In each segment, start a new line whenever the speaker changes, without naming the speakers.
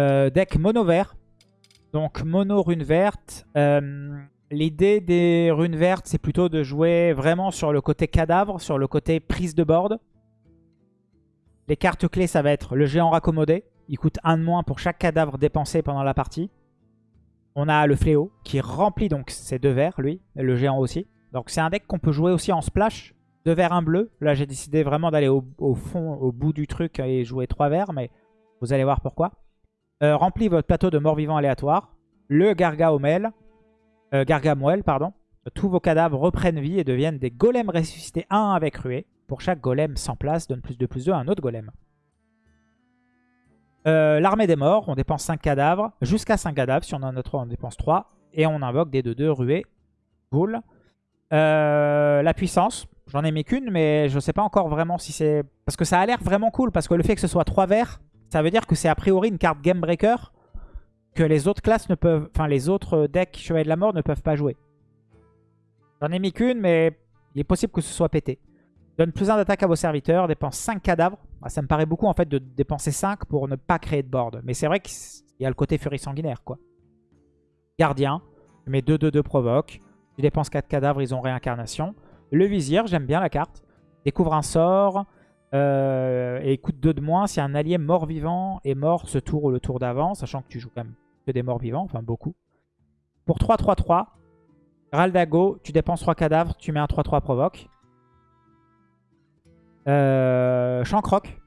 Euh, deck mono vert. Donc mono rune verte. Euh, l'idée des runes vertes, c'est plutôt de jouer vraiment sur le côté cadavre, sur le côté prise de board. Les cartes clés, ça va être le géant raccommodé. Il coûte un de moins pour chaque cadavre dépensé pendant la partie. On a le fléau qui remplit donc ces deux verts, lui, et le géant aussi. Donc c'est un deck qu'on peut jouer aussi en splash. Deux verts, un bleu. Là, j'ai décidé vraiment d'aller au, fond, au bout du truc et jouer trois verts, mais vous allez voir pourquoi. Euh, remplis votre plateau de morts-vivants aléatoires. Le Gargamel, euh, Gargamel, pardon. Tous vos cadavres reprennent vie et deviennent des golems ressuscités 1 avec ruée. Pour chaque golem sans place, donne plus de plus 2 à un autre golem. Euh, l'armée des morts, on dépense 5 cadavres. Jusqu'à 5 cadavres, si on en a 3, on dépense 3. Et on invoque des 2-2 ruées. Cool. Euh, la puissance, j'en ai mis qu'une, mais je ne sais pas encore vraiment si c'est... Parce que ça a l'air vraiment cool, parce que le fait que ce soit 3 verts, ça veut dire que c'est a priori une carte Game Breaker que les autres classes ne peuvent... Enfin, les autres decks Chevalier de la Mort ne peuvent pas jouer. J'en ai mis qu'une, mais il est possible que ce soit pété. Donne plus 1 d'attaque à vos serviteurs, dépense 5 cadavres. Ah, ça me paraît beaucoup en fait de dépenser 5 pour ne pas créer de board. Mais c'est vrai qu'il y a le côté furie sanguinaire quoi. Gardien, je mets 2-2-2 provoque. Tu dépenses 4 cadavres, ils ont réincarnation. Le vizir, j'aime bien la carte. Découvre un sort. Euh, et coûte 2 de moins si un allié mort-vivant est mort ce tour ou le tour d'avant. Sachant que tu joues quand même que des morts-vivants, enfin beaucoup. Pour 3-3-3, Raldago, tu dépenses 3 cadavres, tu mets un 3-3 provoque. Euh, Chancroc.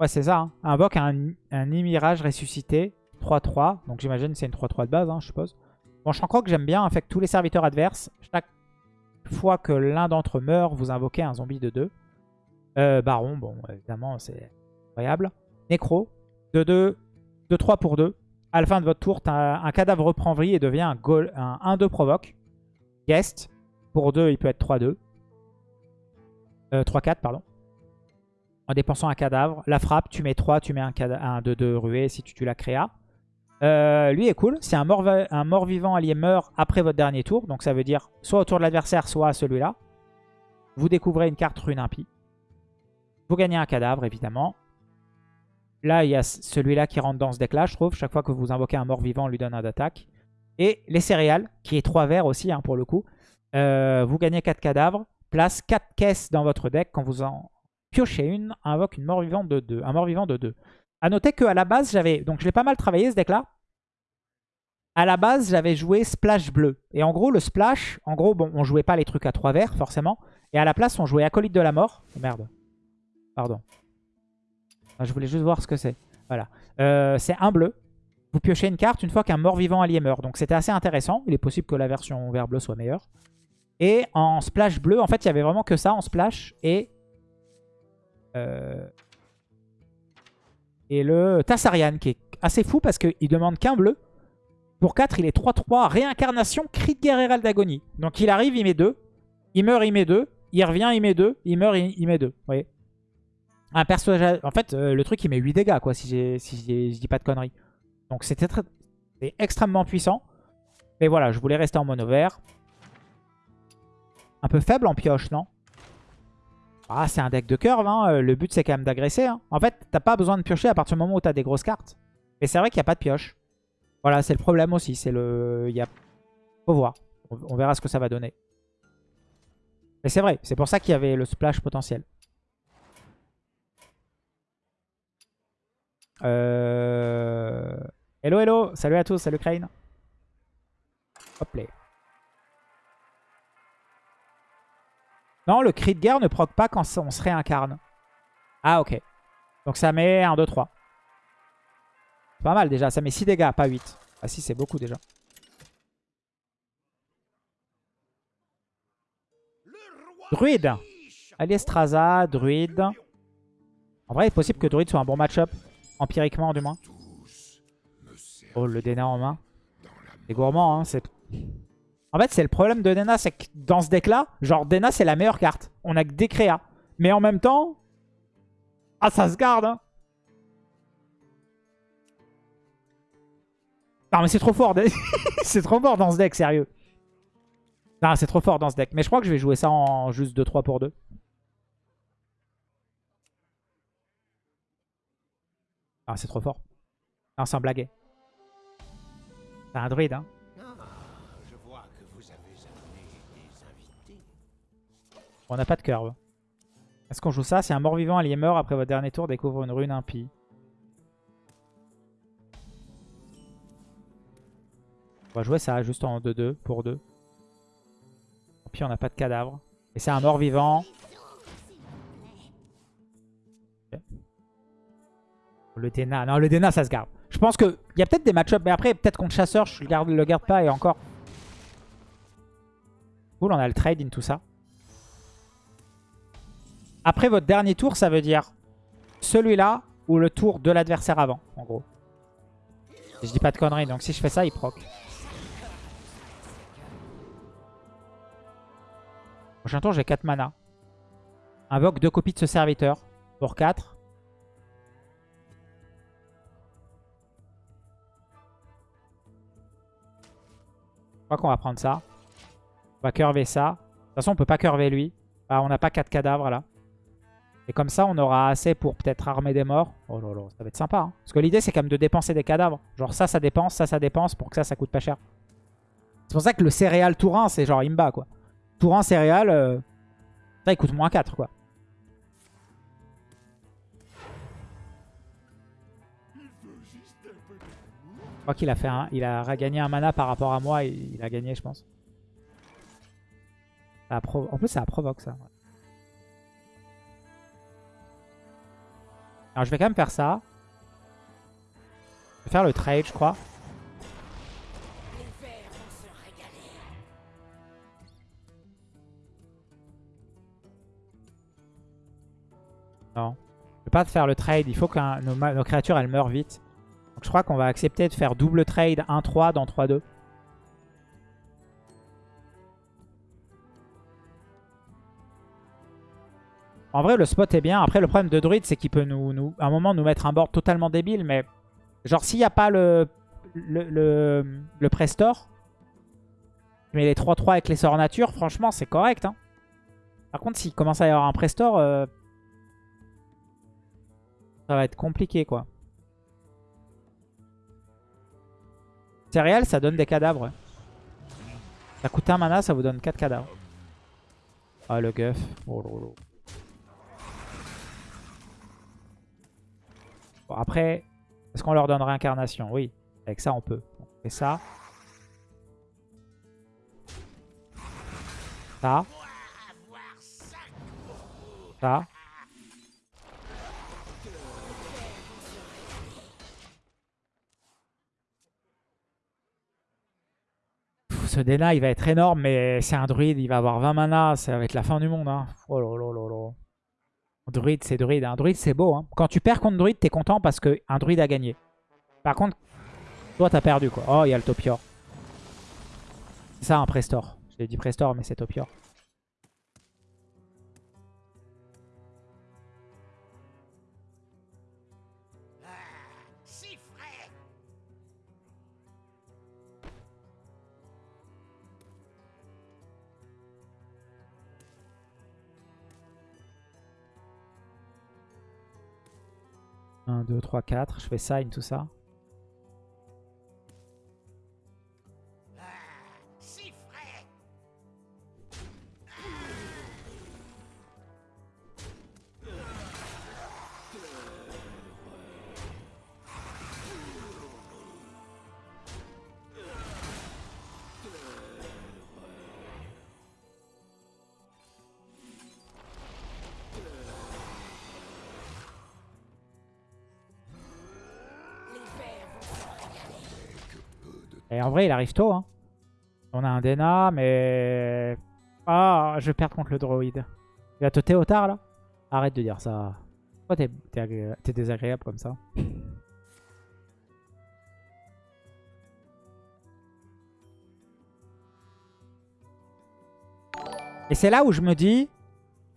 Ouais, c'est ça. Hein. Invoque un, un Imirage ressuscité. 3-3. Donc j'imagine que c'est une 3-3 de base, hein, je suppose. Bon, Chancroc, j'aime bien. Que tous les serviteurs adverses, chaque fois que l'un d'entre eux meurt, vous invoquez un zombie de 2. Euh, Baron, bon, évidemment, c'est incroyable. Nécro, 2-2, 2-3 pour 2. À la fin de votre tour, un cadavre reprend vie et devient un, un 1-2 provoque. Guest, pour 2, il peut être 3-2. 3-4, euh, pardon. En dépensant un cadavre. La frappe, tu mets 3, tu mets un 2-2 ruée si tu tues la créa. Euh, lui est cool. C'est un mort-vivant un mort allié meurt après votre dernier tour. Donc ça veut dire soit au tour de l'adversaire, soit à celui-là. Vous découvrez une carte rune impie. Vous gagnez un cadavre, évidemment. Là, il y a celui-là qui rentre dans ce deck-là, je trouve. Chaque fois que vous invoquez un mort-vivant, on lui donne un d'attaque. Et les céréales, qui est 3 verts aussi, hein, pour le coup. Euh, vous gagnez 4 cadavres place 4 caisses dans votre deck. Quand vous en piochez une, invoque une mort-vivante de 2. Un mort-vivant de 2. A noter qu'à la base, j'avais... Donc je l'ai pas mal travaillé ce deck-là. À la base, j'avais joué Splash bleu. Et en gros, le Splash, en gros, bon, on jouait pas les trucs à 3 verts, forcément. Et à la place, on jouait Acolyte de la mort. Merde. Pardon. je voulais juste voir ce que c'est. Voilà. Euh, c'est un bleu. Vous piochez une carte une fois qu'un mort-vivant allié meurt. Donc c'était assez intéressant. Il est possible que la version vert-bleu soit meilleure. Et en splash bleu, en fait, il y avait vraiment que ça en splash. Et, euh, et le Tassarian, qui est assez fou parce qu'il demande qu'un bleu. Pour 4, il est 3-3, réincarnation, cri de guerre d'agonie. Donc il arrive, il met 2. Il meurt, il met 2. Il revient, il met 2. Il meurt, il, met 2. Vous voyez? Un personnage... En fait, euh, le truc, il met 8 dégâts, quoi, si, si je dis pas de conneries. Donc c'était très... extrêmement puissant. Mais voilà, je voulais rester en mono vert. Un peu faible en pioche, non? Ah, c'est un deck de curve. Hein. Euh, le but, c'est quand même d'agresser. Hein. En fait, t'as pas besoin de piocher à partir du moment où t'as des grosses cartes. Mais c'est vrai qu'il n'y a pas de pioche. Voilà, c'est le problème aussi. C'est le... Il. Faut voir. On verra ce que ça va donner. Mais c'est vrai. C'est pour ça qu'il y avait le splash potentiel. Euh... Hello, hello. Salut à tous. Salut Crane. Hop là. Non, le cri de guerre ne proc pas quand on se réincarne. Ah, ok. Donc ça met 1, 2, 3. Pas mal déjà. Ça met 6 dégâts, pas 8. Ah si, c'est beaucoup déjà. Druide. Aliestraza, druide. En vrai, il est possible que druide soit un bon match-up. Empiriquement, du moins. Oh, le Dena en main. C'est gourmand, hein. En fait, c'est le problème de Dena, c'est que dans ce deck-là, genre Dena, c'est la meilleure carte. On a que des créas. Mais en même temps... Ah, ça se garde, hein. Non, mais c'est trop fort. c'est trop fort dans ce deck, sérieux. Non, c'est trop fort dans ce deck. Mais je crois que je vais jouer ça en juste 2-3 pour 2. Ah, c'est trop fort. Non, sans blaguer. C'est un druide, hein.
Ah.
On n'a pas de curve. Est-ce qu'on joue ça? Si un mort-vivant allié meurt après votre dernier tour, découvre une rune impie. On va jouer ça juste en 2-2 pour 2. Puis on n'a pas de cadavre. Et c'est un mort-vivant. Le Dena. Non, le Dena, ça se garde. Je pense qu'il y a peut-être des match mais après, peut-être contre Chasseur, je le garde, le garde pas et encore. Cool, on a le trade in tout ça. Après votre dernier tour, ça veut dire celui-là ou le tour de l'adversaire avant, en gros. Et je dis pas de conneries, donc si je fais ça, il proc. Prochain tour, j'ai 4 mana. Invoque deux copies de ce serviteur pour 4. Qu'on va prendre ça. On va curver ça. De toute façon, on peut pas curver lui. Ah, on n'a pas 4 cadavres là. Et comme ça, on aura assez pour peut-être armer des morts. Oh là là, ça va être sympa. Hein. Parce que l'idée, c'est quand même de dépenser des cadavres. Genre ça, ça dépense, ça, ça dépense pour que ça, ça coûte pas cher. C'est pour ça que le céréal Tourin, c'est genre imba quoi. Tourin céréal, euh, ça, il coûte moins 4 quoi. Je crois qu'il a fait un, il a regagné un mana par rapport à moi. Il, il a gagné, je pense. En plus, ça provoque ça. Alors je vais quand même faire ça. Je vais faire le trade, je crois. Non. Je vais pas faire le trade. Il faut que nos, nos créatures, elles meurent vite. Je crois qu'on va accepter de faire double trade 1-3 dans 3-2. En vrai, le spot est bien. Après, le problème de Druid, c'est qu'il peut nous, nous, à un moment nous mettre un board totalement débile. Mais genre, s'il n'y a pas le, le, le, le Prestor, mais les 3-3 avec les sorts nature, franchement, c'est correct. hein. Par contre, s'il commence à y avoir un Prestor, euh, ça va être compliqué, quoi. Céréales, ça donne des cadavres. Ça coûte un mana, ça vous donne 4 cadavres. Ah, le guff. Oh là là. Bon, après, est-ce qu'on leur donne réincarnation? Oui, avec ça on peut. Fait ça? Ça? Ça? Pff, Ce Dena il va être énorme, mais c'est un druide, il va avoir 20 mana, ça va être la fin du monde. Hein. Oh là là là là. Druide, c'est druide. Un druide, c'est beau. Hein. Quand tu perds contre druide, t'es content parce qu'un druide a gagné. Par contre, toi, t'as perdu. quoi. Oh, il y a le Topior. C'est ça, un Prestor. J'ai dit Prestor, mais c'est Topior. 1, 2, 3, 4, je fais sign, tout ça. Vrai, il arrive tôt. Hein. On a un Dena, mais... Ah, je vais perdre contre le droïde. Il va te Théotard, là Arrête de dire ça. Pourquoi t'es t'es agré- t'es désagréable comme ça Et c'est là où je me dis...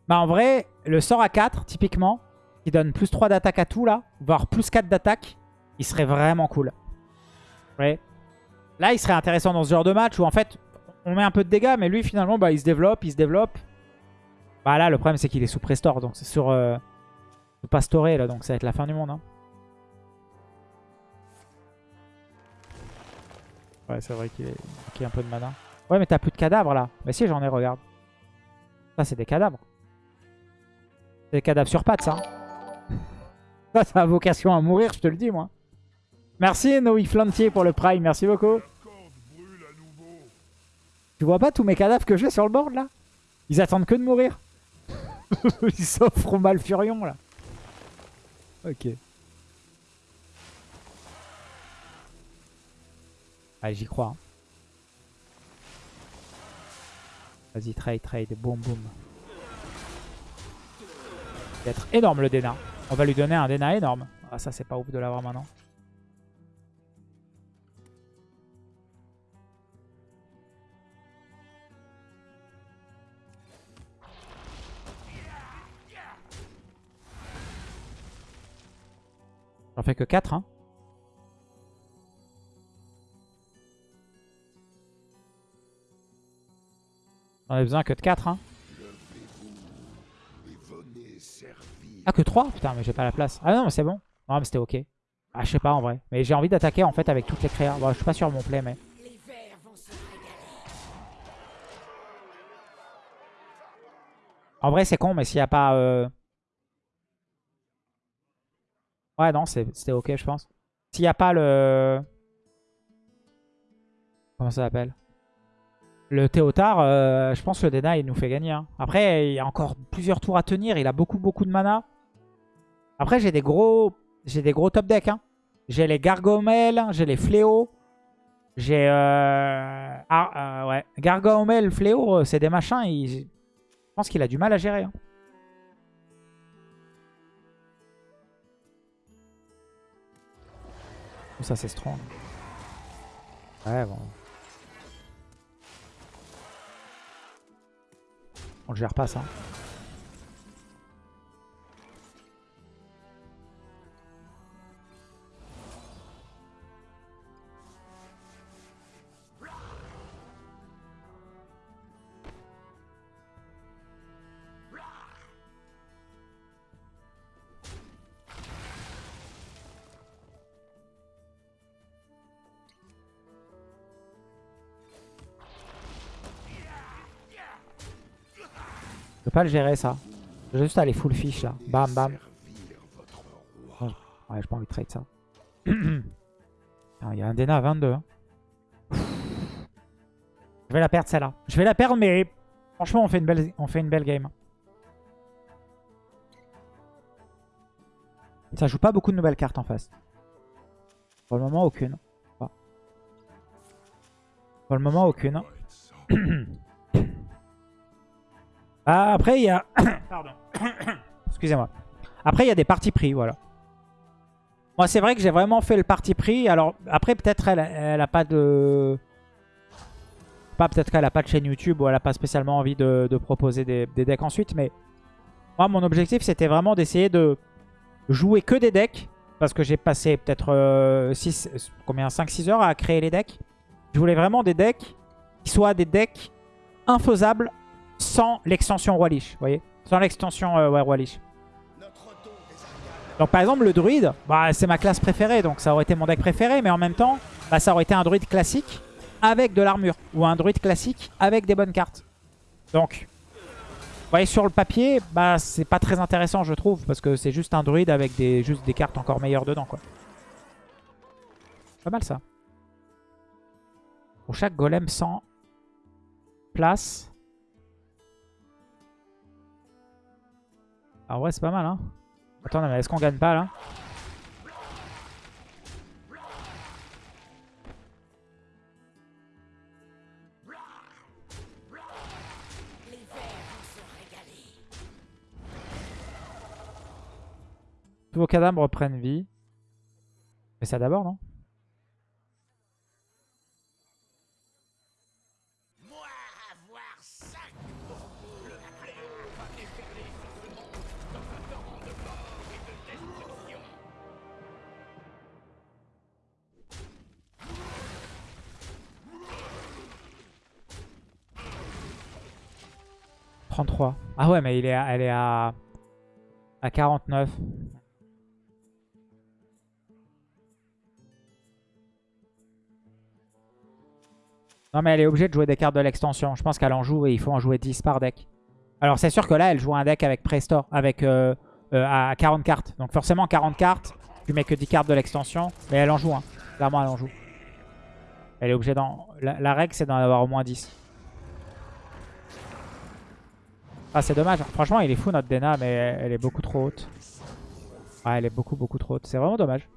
Bah en vrai, le sort à 4, typiquement, qui donne plus 3 d'attaque à tout, là, voire plus 4 d'attaque, il serait vraiment cool. Ouais. Là, il serait intéressant dans ce genre de match où en fait, on met un peu de dégâts, mais lui, finalement, bah, il se développe, il se développe. Bah là, le problème, c'est qu'il est sous Prestore, donc c'est sur, euh, sous Pastoré, là, donc ça va être la fin du monde. hein. Ouais, c'est vrai qu'il est... a un peu de mana. Ouais, mais t'as plus de cadavres là. Mais si, j'en ai, regarde. Ça, c'est des cadavres. C'est des cadavres sur pattes, ça. Ça, ça a vocation à mourir, je te le dis, moi. Merci, Noé Flantier, pour le prime. Merci beaucoup. Tu vois pas tous mes cadavres que j'ai sur le board, là? Ils attendent que de mourir. Ils s'offrent mal furion, là. Ok. Allez, j'y crois. hein. Vas-y, trade, trade. Boum, boum. Ça va être énorme le Dena. On va lui donner un Dena énorme. Ah, ça, c'est pas ouf de l'avoir maintenant. J'en fais que 4, hein. J'en ai besoin que de 4, hein. Ah, que 3 Putain, mais j'ai pas la place. Ah non, mais c'est bon. Non, mais c'était ok. Ah, je sais pas en vrai. Mais j'ai envie d'attaquer en fait avec toutes les créas. Bon, je suis pas sûr de mon play, mais... En vrai, c'est con, mais s'il y a pas... euh, Ouais, non, c'était ok, je pense. S'il y a pas le... Comment ça s'appelle? Le Théotard, euh, je pense que le Dena, il nous fait gagner. hein. Après, il y a encore plusieurs tours à tenir. Il a beaucoup, beaucoup de mana. Après, j'ai des gros... J'ai des gros top decks. Hein. J'ai les Gargomel, j'ai les Fléaux. J'ai... Euh... Ah, euh, ouais. Gargomel, Fléau, c'est des machins. Je pense qu'il a du mal à gérer. hein. Ça, c'est strong. Ouais, bon. On le gère pas, ça. Pas le gérer, ça. Je vais juste aller full fish, là. Bam, bam. Oh, Ouais, j'ai pas envie de trade ça. Il y a un Dena à 22. hein. Je vais la perdre, celle-là. Je vais la perdre, mais franchement, on fait une belle, on fait une belle game. Ça joue pas beaucoup de nouvelles cartes en face. Pour le moment, aucune. Pour le moment, aucune. Ah, après, il y a... Pardon. Excusez-moi. Après, il y a des parties pris, voilà. Moi, c'est vrai que j'ai vraiment fait le parti pris. Alors, après, peut-être elle, elle a pas de... Pas peut-être qu'elle a pas de chaîne YouTube ou elle a pas spécialement envie de, de proposer des, des decks ensuite. Mais moi, mon objectif, c'était vraiment d'essayer de jouer que des decks. Parce que j'ai passé peut-être euh, 6, combien 5-6 heures à créer les decks. Je voulais vraiment des decks qui soient des decks infaisables sans l'extension Lich, vous voyez Sans l'extension euh, Roi Lich. Donc par exemple le druide, bah, c'est ma classe préférée, donc ça aurait été mon deck préféré, mais en même temps, bah, ça aurait été un druide classique avec de l'armure, ou un druide classique avec des bonnes cartes. Donc, vous voyez sur le papier, bah, c'est pas très intéressant je trouve, parce que c'est juste un druide avec des, juste des cartes encore meilleures dedans. quoi. Pas mal ça. Pour chaque golem sans place... Ah ouais, c'est pas mal, hein. Attends, mais est-ce qu'on gagne pas, là. Tous vos cadavres reprennent vie. Mais ça d'abord, non 33. Ah ouais, mais elle est à... à 49. Non, mais elle est obligée de jouer des cartes de l'extension. Je pense qu'elle en joue et il faut en jouer 10 par deck. Alors, c'est sûr que là, elle joue un deck avec Prestore, avec euh, euh, à 40 cartes. Donc, forcément, 40 cartes, tu mets que 10 cartes de l'extension. Mais elle en joue, hein. Clairement, elle en joue. Elle est obligée d'en... La, la règle, c'est d'en avoir au moins 10. Ah, c'est dommage. Franchement, il est fou, notre Dena, mais elle est beaucoup trop haute. Ouais, elle est beaucoup, beaucoup trop haute. C'est vraiment dommage.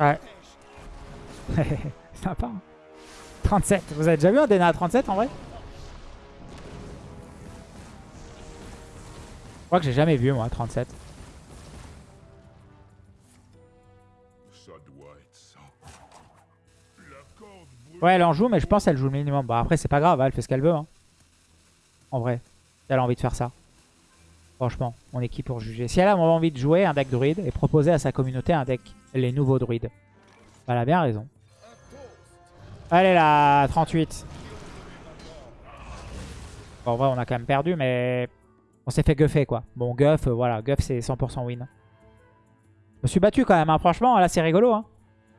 Ouais. Sympa. hein. 37. Vous avez déjà vu un Dena à 37 en vrai? Je crois que j'ai jamais vu moi 37. Ouais, elle en joue, mais je pense qu'elle joue le minimum. Bah après, c'est pas grave, elle fait ce qu'elle veut. hein. En vrai, si elle a envie de faire ça. Franchement, on est qui pour juger Si elle a envie de jouer un deck druide et proposer à sa communauté un deck, les nouveaux druides, bah, elle a bien raison. Allez là, 38. Bon, en vrai, on a quand même perdu, mais on s'est fait guffer quoi. Bon, guff, euh, voilà, guff c'est 100% win. Je me suis battu quand même, hein. franchement, là c'est rigolo. Hein.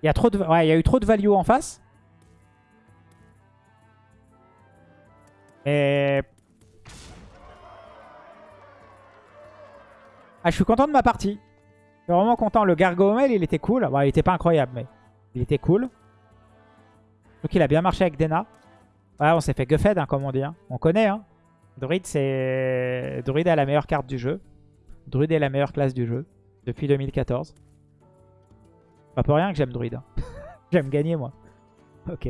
Il y a trop de, ouais, il y a eu trop de value en face. Et... Ah, je suis content de ma partie. Je suis vraiment content. Le Gargomel, il était cool. Bon, il était pas incroyable, mais il était cool. Donc il a bien marché avec Dena. Ouais, on s'est fait guffed, hein, comme on dit. hein. On connaît, hein. Druid, c'est... Druid est la meilleure carte du jeu. Druid est la meilleure classe du jeu. Depuis 2014. Pas pour rien que j'aime Druid. hein. j'aime gagner, moi. Ok.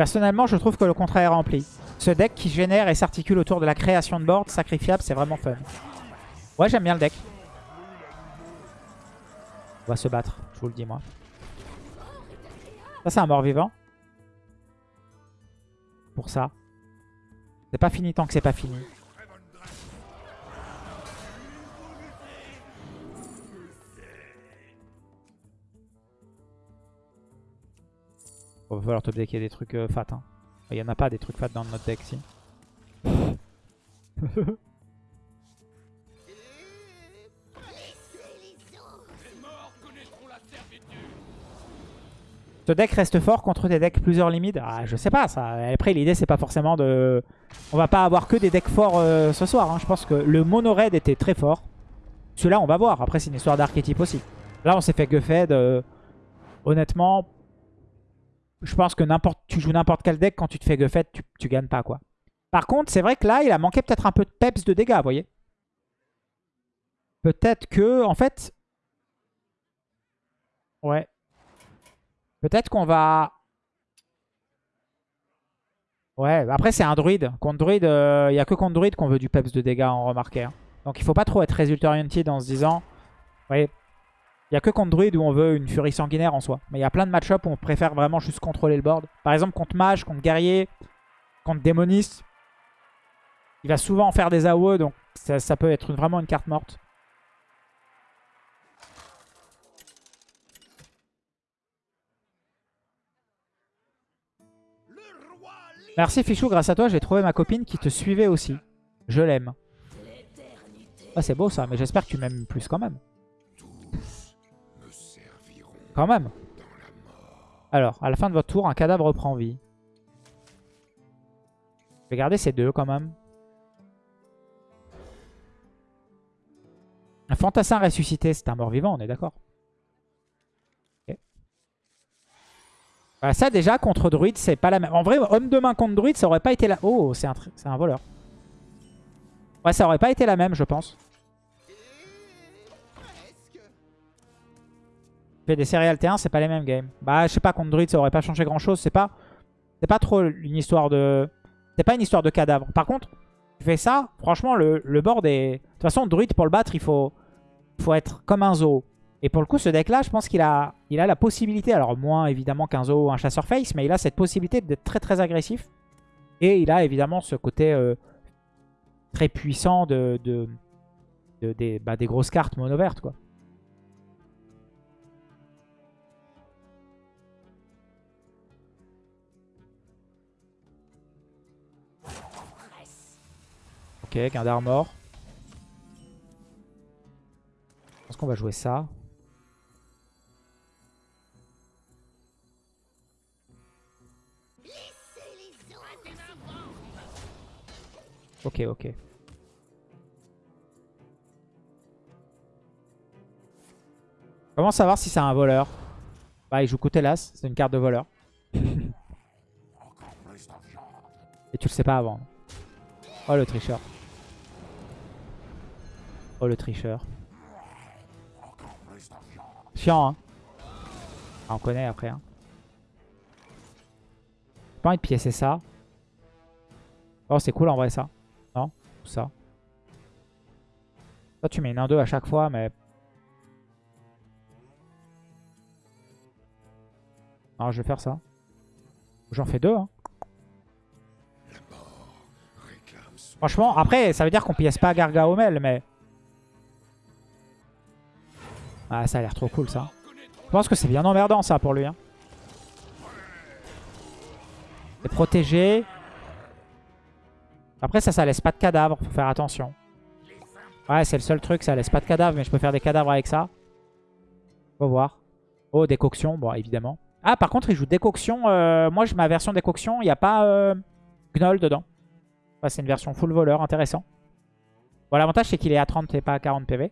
Personnellement, je trouve que le contrat est rempli. Ce deck qui génère et s'articule autour de la création de board sacrifiable, c'est vraiment fun. Ouais, j'aime bien le deck. On va se battre, je vous le dis moi. Ça, c'est un mort-vivant. Pour ça. C'est pas fini tant que c'est pas fini. Bon, va falloir top decker des trucs euh, fat. Hein. Il y en a pas des trucs fat dans notre deck, si. Ce deck reste fort contre des decks plusieurs limites. Ah, je sais pas ça. Après, l'idée, c'est pas forcément de... On va pas avoir que des decks forts euh, ce soir. hein. Je pense que le mono raid était très fort. Celui-là, on va voir. Après, c'est une histoire d'archétype aussi. Là, on s'est fait guffed. Honnêtement, je pense que tu joues n'importe quel deck, quand tu te fais guffed, tu, tu gagnes pas, quoi. Par contre, c'est vrai que là, il a manqué peut-être un peu de peps de dégâts, vous voyez. Peut-être que, en fait... Ouais. Peut-être qu'on va... Ouais, après c'est un druide. Contre druide, euh, il n'y a que contre druide qu'on veut du peps de dégâts, en remarqué. hein. Donc il faut pas trop être résultat oriented en se disant... Vous voyez, il n'y a que contre druide où on veut une furie sanguinaire en soi. Mais il y a plein de match-up où on préfère vraiment juste contrôler le board. Par exemple contre mage, contre guerrier, contre démoniste. Il va souvent faire des AOE, donc ça, ça peut être vraiment une carte morte. Merci Fichou, grâce à toi j'ai trouvé ma copine qui te suivait aussi. Je l'aime. Ah c'est beau ça, mais j'espère que tu m'aimes plus quand même. Même. Alors, à la fin de votre tour, un cadavre reprend vie. Je vais ces deux quand même. Un fantassin ressuscité, c'est un mort-vivant, on est d'accord ça déjà, contre druide, c'est pas la même. En vrai, homme de main contre druide, ça aurait pas été la... Oh, c'est un, un voleur. Ouais, ça aurait pas été la même, je pense. Des séries T1, c'est pas les mêmes games. Bah, je sais pas, contre druide, ça aurait pas changé grand chose. C'est pas, c'est pas trop une histoire de. C'est pas une histoire de cadavre. Par contre, tu fais ça, franchement, le, le board est. De toute façon, druide pour le battre, il faut, faut être comme un zoo. Et pour le coup, ce deck-là, je pense qu'il a, il a la possibilité, alors moins évidemment qu'un zoo ou un chasseur face, mais il a cette possibilité d'être très très agressif. Et il a évidemment ce côté euh, très puissant de, de, de- des, bah, des grosses cartes mono vertes, quoi. Ok, gain d'armor. Je pense qu'on va jouer ça. Ok, ok. Comment savoir si c'est un voleur? Bah, il joue côté las, c'est une carte de voleur. Et tu le sais pas avant. Oh le tricheur. Oh le tricheur. Chiant hein. Ah, on connaît après hein. J'ai pas envie de piécer ça. Oh c'est cool en vrai ça. Non Tout ça. Toi tu mets une 1-2 à chaque fois mais... Non je vais faire ça. J'en fais deux hein. Franchement, après, ça veut dire qu'on pièce pas Gargaomel, mais... Ah, ça a l'air trop cool, ça. Je pense que c'est bien emmerdant, ça, pour lui. Hein. C'est protégé. Après, ça, ça laisse pas de cadavres. Faut faire attention. Ouais, c'est le seul truc, ça laisse pas de cadavres, mais je peux faire des cadavres avec ça. Faut voir. Oh, décoction, bon, évidemment. Ah, par contre, il joue décoction. euh, moi, j'ai ma version décoction, il n'y a pas euh, Gnoll dedans. C'est une version full voleur, intéressant. Bon, l'avantage c'est qu'il est à 30 et pas à 40 PV.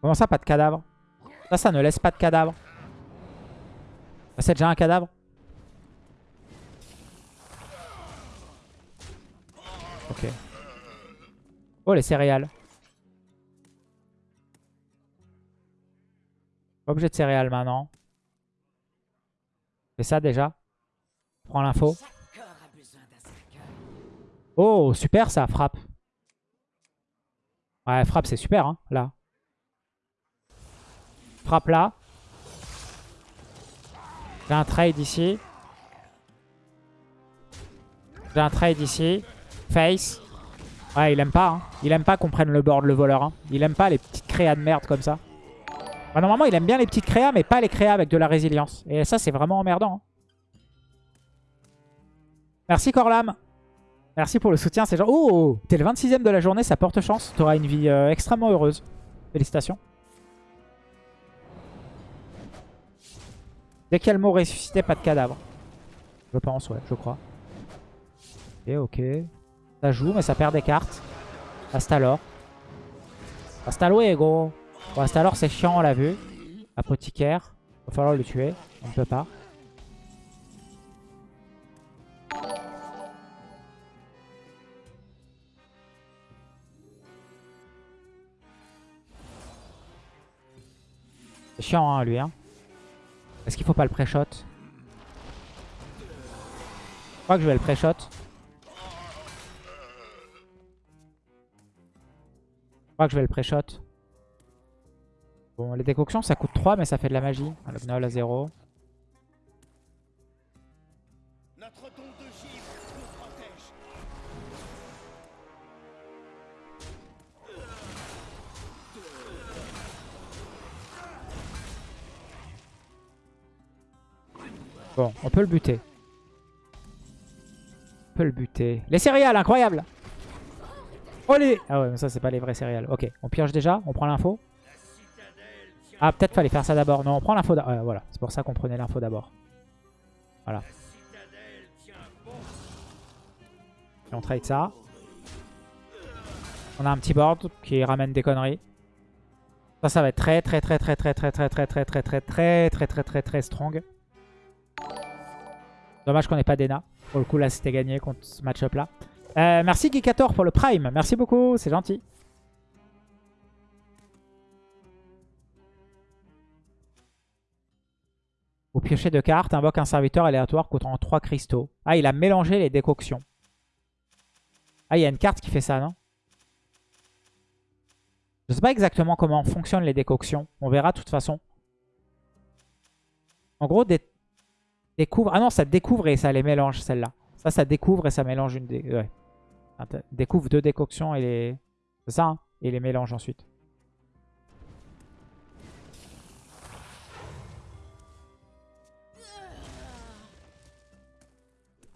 Comment ça, pas de cadavre? Ça, ça ne laisse pas de cadavre. C'est déjà un cadavre Ok. Oh, les céréales. Pas obligé de céréales maintenant. C'est ça déjà. Prends l'info. Oh, super ça, frappe. Ouais, frappe, c'est super, hein, là. Frappe là. J'ai un trade ici. J'ai un trade ici. Face. Ouais, il aime pas. Hein. Il aime pas qu'on prenne le board, le voleur. Hein. Il aime pas les petites créas de merde comme ça. Bah, normalement, il aime bien les petites créas, mais pas les créas avec de la résilience. Et ça, c'est vraiment emmerdant. hein. Merci Corlam. Merci pour le soutien. C'est genre... Oh T'es le 26ème de la journée, ça porte chance. T'auras une vie euh, extrêmement heureuse. Félicitations. Dès qu'il y a le mot ressuscité, pas de cadavre. Je pense, ouais, je crois. Ok, ok. Ça joue, mais ça perd des cartes. Hasta alors. Hasta luego. Bon, hasta c'est chiant, on l'a vu. Apothicaire. Va falloir le tuer. On ne peut pas. C'est chiant, hein, lui. Hein. Est-ce qu'il faut pas le pré-shot? Je crois que je vais le pré-shot. Je crois que je vais le pré-shot. Bon, les décoctions, ça coûte 3, mais ça fait de la magie. Gnoll à 0. Bon, on peut le buter. On peut le buter. Les céréales, incroyable Oh les... Ah ouais, mais ça, c'est pas les vrais céréales. Ok, on pioche déjà, on prend l'info. Ah, peut-être fallait faire ça d'abord. Non, on prend l'info d'abord. voilà, c'est pour ça qu'on prenait l'info d'abord. Voilà. Et on trade ça. On a un petit board qui ramène des conneries. Ça, ça va être très très très très très très très très très très très très très très très très strong. Dommage qu'on n'ait pas d'Ena. Pour le coup, là, c'était gagné contre ce match-up là. Euh, merci Geekator pour le Prime. Merci beaucoup, c'est gentil. Vous piochez deux cartes, invoque un serviteur aléatoire coûtant 3 cristaux. Ah, il a mélangé les décoctions. Ah, il y a une carte qui fait ça, non? Je sais pas exactement comment fonctionnent les décoctions. On verra de toute façon. En gros, des... Ah non, ça découvre et ça les mélange, celle-là. Ça, ça découvre et ça mélange une... Dé... Ouais. Découvre deux décoctions et les... C'est ça, hein Et les mélange ensuite.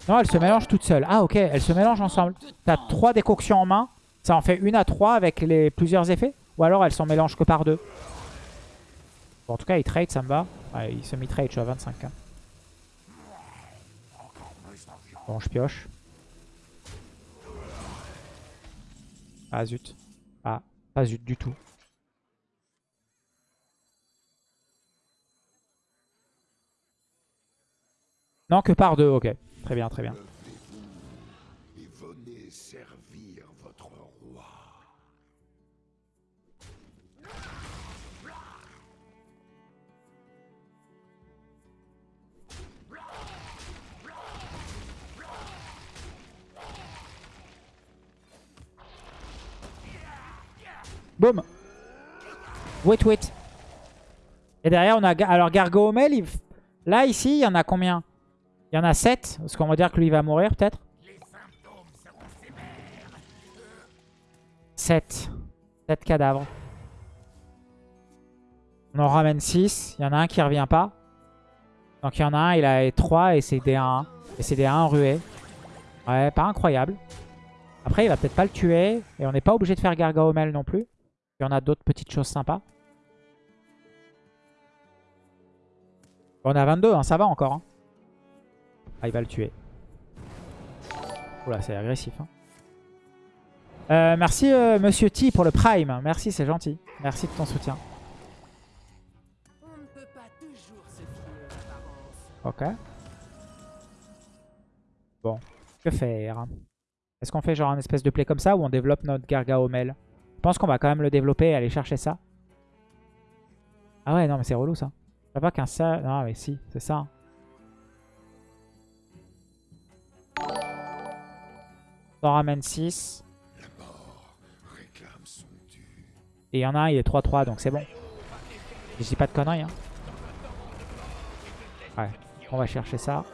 Non, elle se mélange toute seule. Ah, ok, elle se mélange ensemble. T'as trois décoctions en main. Ça en fait une à trois avec les plusieurs effets. Ou alors, elle s'en mélange que par deux. Bon, en tout cas, il trade, ça me va. Ouais, il semi-trade, je suis à 25. Bon, je pioche. Ah, zut. Ah, pas zut du tout. Non, que par deux, ok. Très bien, très bien. Boum Wait, wait. Et derrière, on a... Alors, Gargoomel, il... là, ici, il y en a combien? Il y en a 7. Parce qu'on va dire que lui, il va mourir, peut-être 7. 7 cadavres. On en ramène 6. Il y en a un qui revient pas. Donc, il y en a un, il a 3 et c'est des 1. Et c'est des 1 rués. Ouais, pas incroyable. Après, il va peut-être pas le tuer. Et on n'est pas obligé de faire Gargaomel non plus. Il y en a d'autres petites choses sympas. On a 22, hein, ça va encore. hein. Ah, il va le tuer. Oula, c'est agressif. hein. Euh, merci euh, Monsieur T pour le Prime. Merci, c'est gentil. Merci de ton soutien. Ok. Bon, que faire? Est-ce qu'on fait genre un espèce de play comme ça ou on développe notre Gargaomel Je pense qu'on va quand même le développer et aller chercher ça. Ah ouais, non mais c'est relou ça. Je pas qu'un ça... Non mais si, c'est ça. On ramène 6.
La mort réclame son dû.
Et il y en a un, il est 3-3, donc c'est bon. Je dis pas de conneries. Hein. Ouais, on va chercher ça.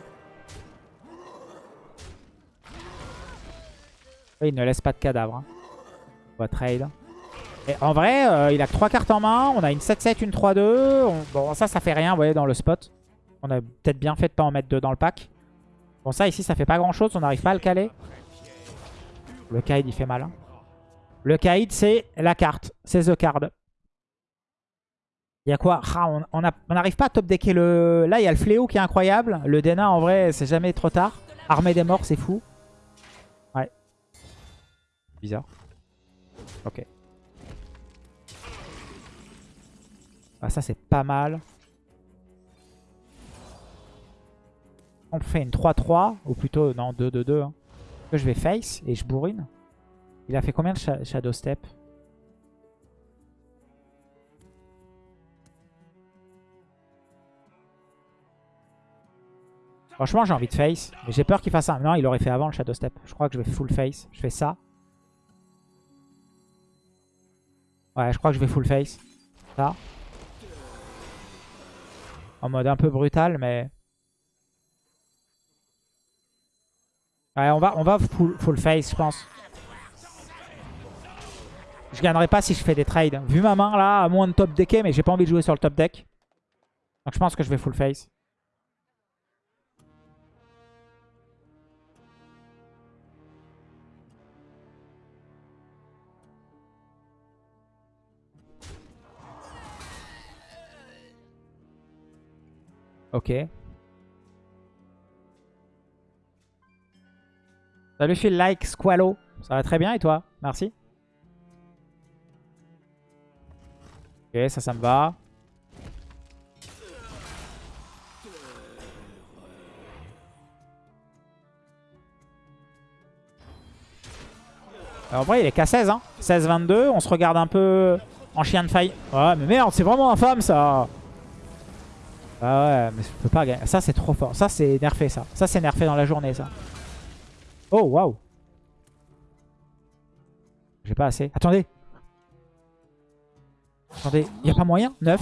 Il ne laisse pas de cadavre. hein. On va trade. En vrai, euh, il a que 3 cartes en main. On a une 7-7, une 3-2. On- Bon, ça, ça fait rien, vous voyez, dans le spot. On a peut-être bien fait de pas en mettre deux dans le pack. Bon, ça, ici, ça fait pas grand-chose. On n'arrive pas à le caler. Le Kaïd, il fait mal. hein. Le Kaïd, c'est la carte. C'est The Card. Il y a quoi? Ah, on n'arrive pas à top decker le... Là, il y a le Fléau qui est incroyable. Le Dena, en vrai, c'est jamais trop tard. Armée des morts, c'est fou. Ouais. Bizarre. Ok. Ah, ça, c'est pas mal. On fait une 3-3. Ou plutôt, non, 2-2-2. hein. Je vais face et je bourrine. Il a fait combien de sha- Shadow Step? Franchement, j'ai envie de face. Mais j'ai peur qu'il fasse un. Non, il aurait fait avant le Shadow Step. Je crois que je vais full face. Je fais ça. Ouais, je crois que je vais full face. Ça. En mode un peu brutal, mais... Ouais, on va, full, full face, je pense. Je gagnerai pas si je fais des trades. Vu ma main là, à moins de top decké, mais j'ai pas envie de jouer sur le top deck. Donc je pense que je vais full face. Ok. Salut Phil Like Squallow. Ça va très bien et toi? Merci. Ok, ça, ça me va. En vrai, il est qu'à 16. Hein. 16-22. On se regarde un peu en chien de faille. Ouais, mais merde, c'est vraiment infâme ça. Ah ouais, mais je peux pas gagner. Ça, c'est trop fort. Ça, c'est nerfé, ça. Ça, c'est nerfé dans la journée, ça. Oh, waouh. J'ai pas assez. Attendez. Attendez, y a pas moyen? 9.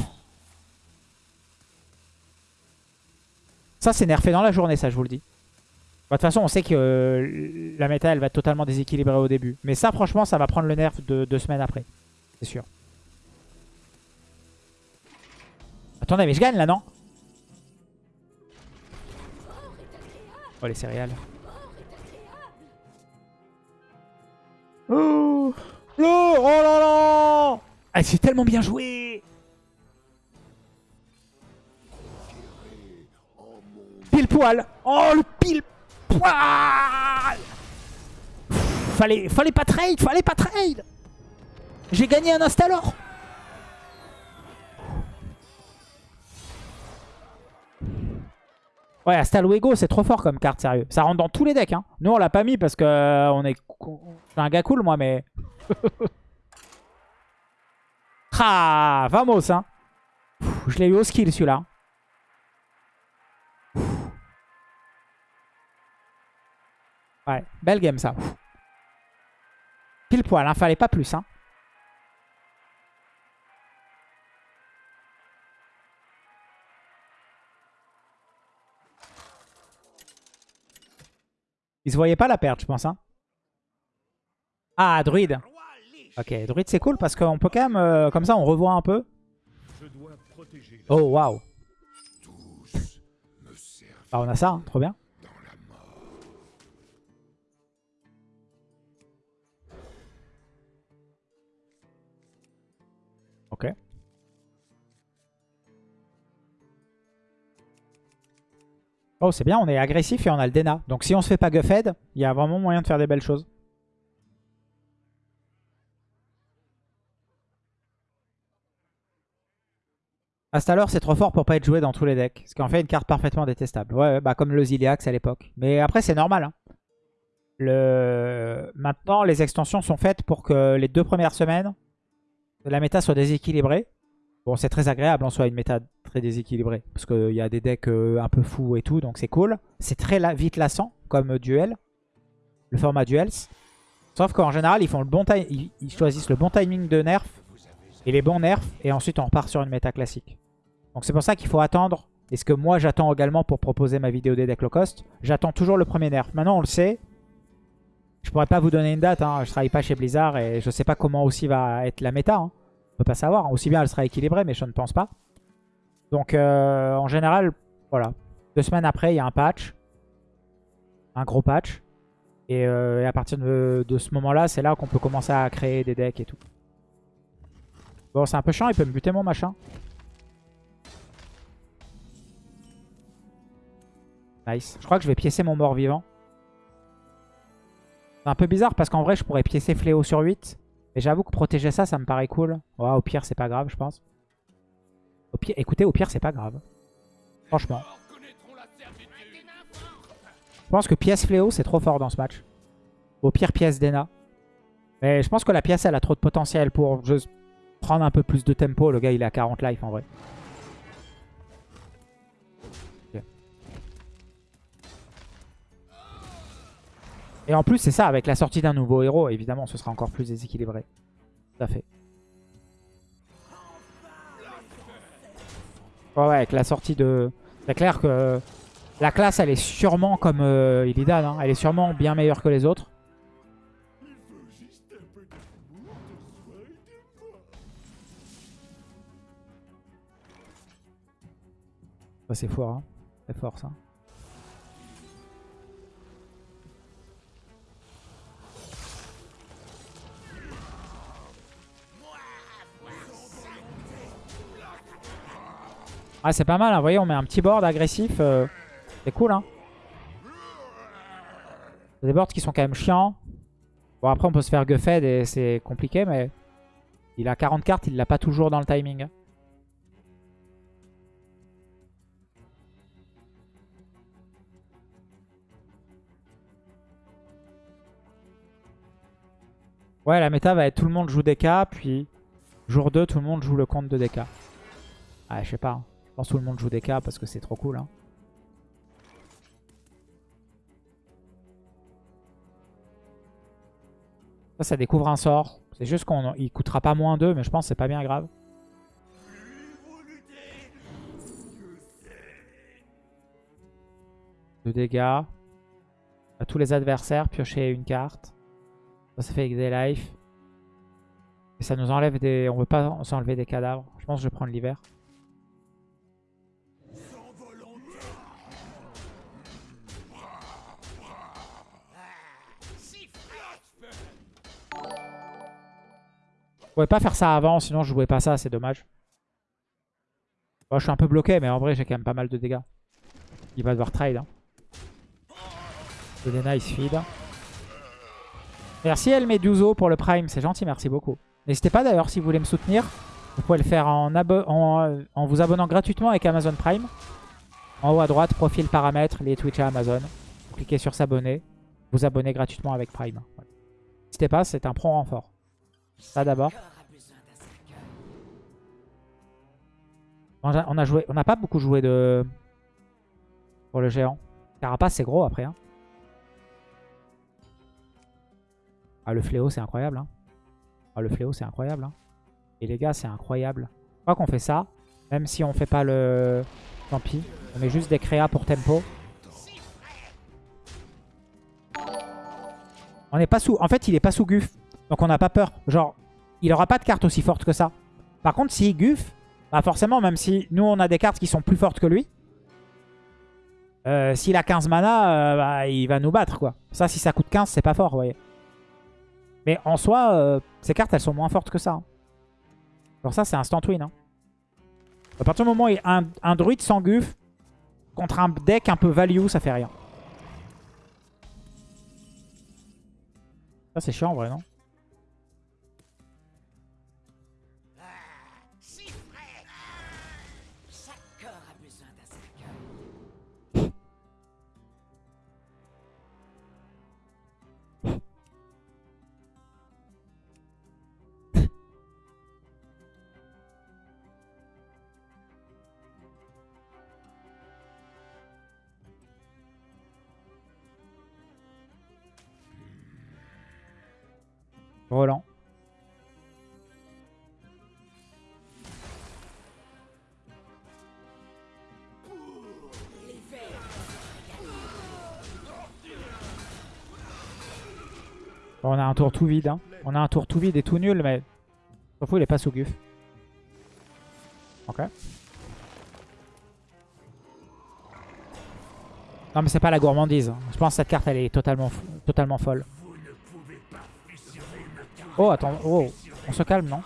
Ça, c'est nerfé dans la journée, ça, je vous le dis. Bah, De toute façon, on sait que euh, la méta, elle va être totalement déséquilibrée au début. Mais ça, franchement, ça va prendre le nerf de deux semaines après. C'est sûr. Attendez, mais je gagne là, non? Oh, les céréales. Oh, oh, là là ah, C'est tellement bien joué. Pile poil. Oh, le pile poil. Fallait, fallait pas trade, fallait pas trade. J'ai gagné un Instalor Ouais, Astaluego, c'est trop fort comme carte, sérieux. Ça rentre dans tous les decks. Hein. Nous, on l'a pas mis parce que euh, on est... Je suis un gars cool, moi, mais... ah, vamos, hein. Pff, je l'ai eu au skill, celui-là. Ouais, belle game, ça. Pile poil, hein. Fallait pas plus, hein. Il se voyait pas la perte, je pense. Hein. Ah, druide. Ok, druide c'est cool parce qu'on peut quand même, euh, comme ça on revoit un peu. Oh, waouh.
tous me servir
Ah, on a ça, hein, trop bien. Oh, c'est bien, on est agressif et on a le Dena. Donc si on se fait pas Guffed, il y a vraiment moyen de faire des belles choses. Astalor, c'est trop fort pour pas être joué dans tous les decks. Ce qui en fait une carte parfaitement détestable. Ouais, bah comme le Ziliax à l'époque. Mais après, c'est normal. hein. Le... Maintenant, les extensions sont faites pour que les deux premières semaines, la méta soit déséquilibrée. Bon, c'est très agréable en soi, une méta très déséquilibrée. Parce qu'il y a des decks euh, un peu fous et tout, donc c'est cool. C'est très vite lassant comme duel. Le format duels. Sauf qu'en général, ils, font le bon ils, ils choisissent le bon timing de nerf et les bons nerfs. Et ensuite, on repart sur une méta classique. Donc c'est pour ça qu'il faut attendre. Et ce que moi, j'attends également pour proposer ma vidéo des decks low cost. J'attends toujours le premier nerf. Maintenant, on le sait. Je pourrais pas vous donner une date. Hein. Je travaille pas chez Blizzard et je sais pas comment aussi va être la méta. Hein. On peut pas savoir. Aussi bien elle sera équilibrée, mais je ne pense pas. Donc euh, en général, voilà. Deux semaines après, il y a un patch. Un gros patch. Et, euh, à partir de, ce moment-là, c'est là, qu'on peut commencer à créer des decks et tout. Bon, c'est un peu chiant, il peut me buter mon machin. Nice. Je crois que je vais piécer mon mort-vivant. C'est un peu bizarre parce qu'en vrai, je pourrais piécer Fléau sur 8. Mais j'avoue que protéger ça, ça me paraît cool. Ouais, au pire, c'est pas grave, je pense. Au pire, écoutez, au pire, c'est pas grave. Franchement. Je pense que pièce Fléau, c'est trop fort dans ce match. Au pire, pièce Dena. Mais je pense que la pièce, elle a trop de potentiel pour juste prendre un peu plus de tempo. Le gars, il est à 40 life en vrai. Et en plus, c'est ça, avec la sortie d'un nouveau héros, évidemment, ce sera encore plus déséquilibré. Tout à fait. Ouais, ouais, avec la sortie de... C'est clair que la classe, elle est sûrement comme euh, Illidan. hein. Elle est sûrement bien meilleure que les autres. C'est fort, hein. C'est fort, ça. Ah, c'est pas mal, hein. vous voyez, on met un petit board agressif. euh, c'est cool, hein. Des boards qui sont quand même chiants. Bon, après, on peut se faire Guffed et c'est compliqué, mais... Il a 40 cartes, il l'a pas toujours dans le timing. Ouais, la méta va être tout le monde joue DK, puis jour 2, tout le monde joue le compte de DK. Ah, je sais pas. hein. Je pense que tout le monde joue DK parce que c'est trop cool. Hein. Ça, ça découvre un sort. C'est juste qu'il coûtera pas moins 2, mais je pense que c'est pas bien grave. De dégâts. À tous les adversaires, piocher une carte. Ça, ça fait avec des life. Et ça nous enlève des... On veut pas s'enlever des cadavres. Je pense que je vais prendre l'hiver. Pouvais pas faire ça avant, sinon je jouais pas ça, c'est dommage. Bon, je suis un peu bloqué, mais en vrai, j'ai quand même pas mal de dégâts. Il va devoir trade. Hein. Le il feed. Merci El Meduso pour le Prime, c'est gentil, merci beaucoup. N'hésitez pas d'ailleurs, si vous voulez me soutenir, vous pouvez le faire en, en, vous abonnant gratuitement avec Amazon Prime. En haut à droite, profil, paramètres, les Twitch à Amazon. Vous cliquez sur s'abonner, vous abonnez gratuitement avec Prime. N'hésitez pas, c'est un pro renfort. Ça d'abord. On a joué, on n'a pas beaucoup joué de pour le géant. Carapace, c'est gros après. Hein. Ah, le fléau, c'est incroyable. Hein. Ah, le fléau, c'est incroyable. Hein. Et les gars, c'est incroyable. Je crois qu'on fait ça. Même si on fait pas le... Tant pis. On met juste des créas pour tempo. On n'est pas sous... En fait, il est pas sous Guff. Donc on n'a pas peur. Genre, il aura pas de carte aussi forte que ça. Par contre, si Guff, bah forcément, même si nous, on a des cartes qui sont plus fortes que lui, euh, s'il a 15 mana, euh, bah, il va nous battre, quoi. Ça, si ça coûte 15, c'est pas fort, vous voyez. Mais en soi, euh, ces cartes, elles sont moins fortes que ça. Alors ça, c'est instant win. Hein. À partir du moment où un, un druide sans Guff, contre un deck un peu value, ça fait rien. Ça, c'est chiant, en vrai, non? Roland. on a un tour tout vide. Hein. On a un tour tout vide et tout nul, mais... Sauf il est pas sous Guf. Ok. Non mais c'est pas la gourmandise. Je pense que cette carte elle est totalement, totalement folle. Oh, attends. Oh, on se calme, non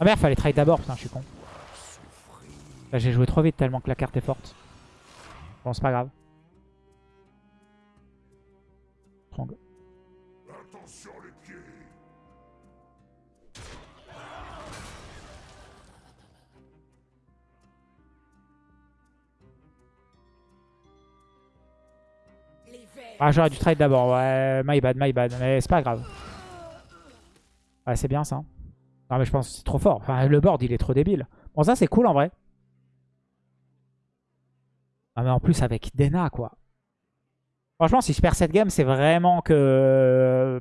Ah merde, fallait trade d'abord. Putain, je suis con. Là, j'ai joué trop vite tellement que la carte est forte. Bon, c'est pas grave. Attention Ah, j'aurais dû trade d'abord. Ouais, my bad, my bad. Mais c'est pas grave. Ouais, c'est bien ça. Non, mais je pense que c'est trop fort. Le board, il est trop débile. Bon, ça, c'est cool en vrai. Ah, mais en plus, avec Dena, quoi. Franchement, si je perds cette game, c'est vraiment que...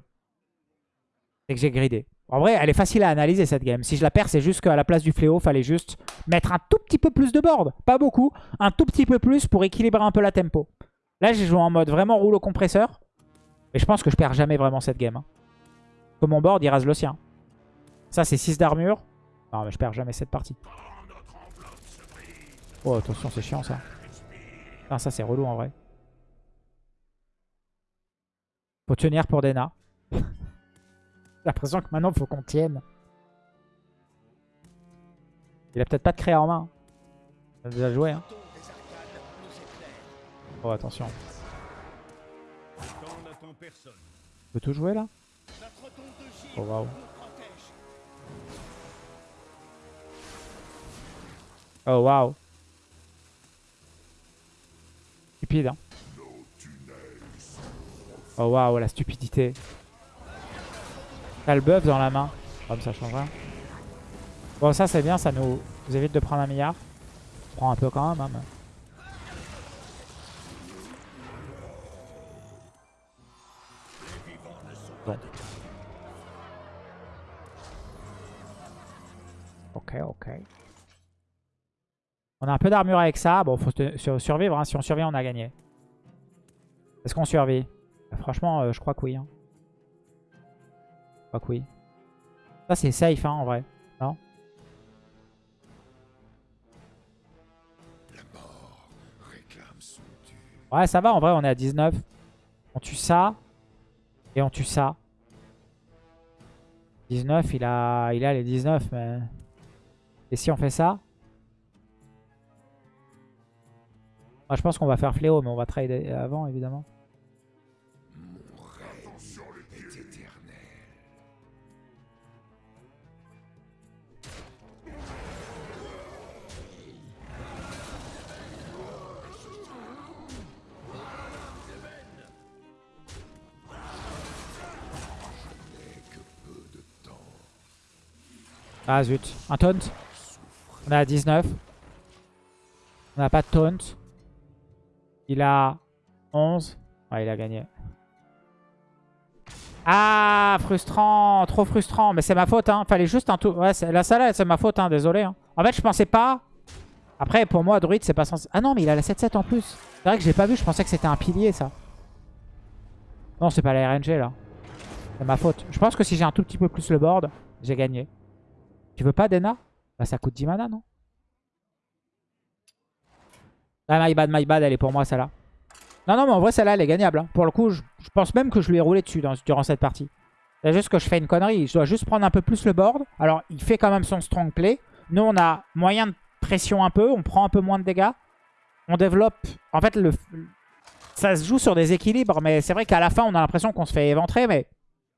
C'est que j'ai gridé. En vrai, elle est facile à analyser cette game. Si je la perds, c'est juste qu'à la place du fléau, fallait juste mettre un tout petit peu plus de board. Pas beaucoup, un tout petit peu plus pour équilibrer un peu la tempo. Là, j'ai joué en mode vraiment rouleau compresseur. Et je pense que je perds jamais vraiment cette game. Hein. Comme mon board, il rase le sien. Ça, c'est 6 d'armure. Non, mais je perds jamais cette partie. Oh, attention, c'est chiant, ça. Ah, ça, c'est relou, en vrai. Faut tenir pour Dena. J'ai l'impression que maintenant, faut qu'on tienne. Il a peut-être pas de créa en main. Il a déjà joué, hein. Oh, attention. Tu peux tout jouer là? Oh waouh. Oh waouh. Stupide hein. Oh waouh, la stupidité. T'as le buff dans la main. Comme ça change rien. Bon ça c'est bien, ça nous, évite de prendre un milliard. On prend un peu quand même. Hein, Ok, ok. On a un peu d'armure avec ça. Bon, faut survivre. Hein. Si on survit, on a gagné. Est-ce qu'on survit? Bah, Franchement, euh, je crois que oui. Hein. Je crois que oui. Ça, c'est safe, hein, en vrai. Non? Ouais, ça va, en vrai, on est à 19. On tue ça. Et on tue ça. 19, il a, il a les 19, mais... Et si on fait ça? Ah, Je pense qu'on va faire fléau, mais on va trade avant, évidemment. Ah zut, un taunt. On est à 19. On n'a pas de taunt. Il a 11. Ouais, il a gagné. Ah, frustrant, trop frustrant. Mais c'est ma faute, hein. Fallait juste un tout. Ouais, la salade, c'est ma faute, hein. Désolé. hein. En fait, je pensais pas. Après, pour moi, druide, c'est pas censé. Ah non, mais il a la 7-7 en plus. C'est vrai que j'ai pas vu. Je pensais que c'était un pilier, ça. Non, c'est pas la RNG, là. C'est ma faute. Je pense que si j'ai un tout petit peu plus le board, j'ai gagné. Tu veux pas Dena? Bah ça coûte 10 mana, non? Ah my bad, my bad, elle est pour moi celle-là. Non, non, mais en vrai celle-là elle est gagnable. hein. Pour le coup, je, je pense même que je lui ai roulé dessus durant cette partie. C'est juste que je fais une connerie. Je dois juste prendre un peu plus le board. Alors il fait quand même son strong play. Nous on a moyen de pression un peu. On prend un peu moins de dégâts. On développe... En fait, le, ça se joue sur des équilibres. Mais c'est vrai qu'à la fin on a l'impression qu'on se fait éventrer. Mais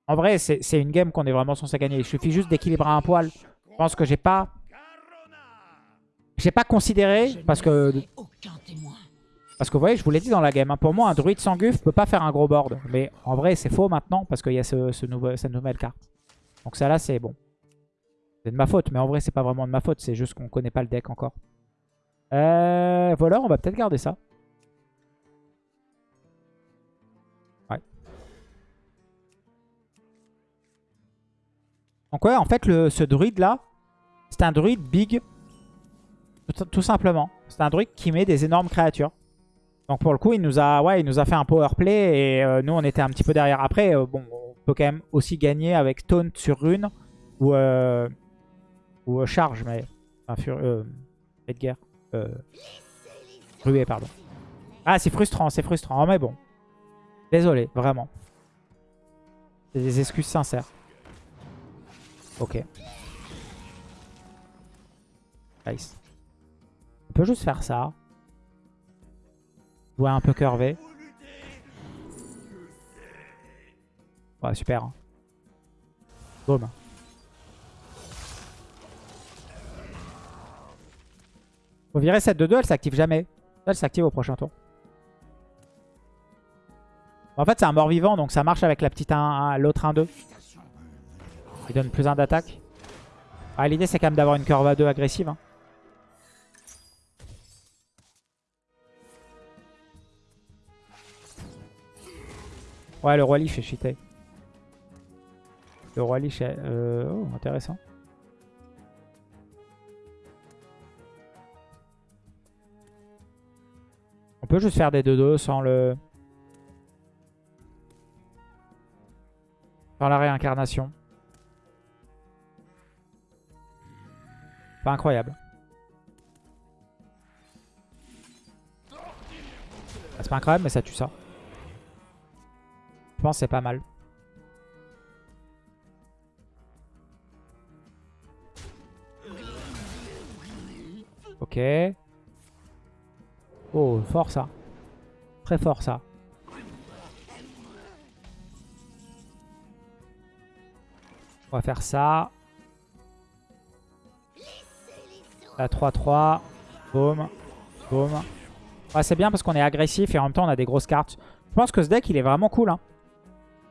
en vrai c'est c'est une game qu'on est vraiment censé gagner. Il suffit juste d'équilibrer un poil. Je pense que j'ai pas... J'ai pas considéré, parce que, parce que vous voyez, je vous l'ai dit dans la game, hein, pour moi, un druide sans guf peut pas faire un gros board. Mais en vrai, c'est faux maintenant, parce qu'il y a ce, ce nouveau, cette nouvelle carte. Donc ça là, c'est bon. C'est de ma faute, mais en vrai, c'est pas vraiment de ma faute, c'est juste qu'on connaît pas le deck encore. Euh, voilà, on va peut-être garder ça. Donc ouais, en fait, ce druide là, c'est un druide big tout, simplement. C'est un druide qui met des énormes créatures. Donc pour le coup, il nous a, ouais, nous a fait un power play et euh, nous on était un petit peu derrière. Après, euh, bon, on peut quand même aussi gagner avec taunt sur rune ou, euh, charge, mais enfin, fur, Edgar, ruée, pardon. Ah, c'est frustrant, c'est frustrant, mais bon. Désolé, vraiment. C'est des excuses sincères. Ok. Nice. On peut juste faire ça. Jouer un peu curvé. Ouais, super. Boum. Faut virer cette de 2, elle s'active jamais. Elle s'active au prochain tour. En fait, c'est un mort-vivant, donc ça marche avec la petite 1, l'autre 1-2. Il donne plus 1 d'attaque. Ah, L'idée, c'est quand même d'avoir une curve à 2 agressive. hein. Ouais, le roi Lich est cheaté. Le roi Lich est... euh, Oh, intéressant. On peut juste faire des 2-2 sans le... Sans la réincarnation. Pas incroyable. Ah, C'est pas incroyable, mais ça tue ça. Je pense c'est pas mal. Ok. Oh, fort ça. Très fort ça. On va faire ça. La 3-3. Boum. Boum. Ouais, c'est bien parce qu'on est agressif et en même temps on a des grosses cartes. Je pense que ce deck il est vraiment cool. hein.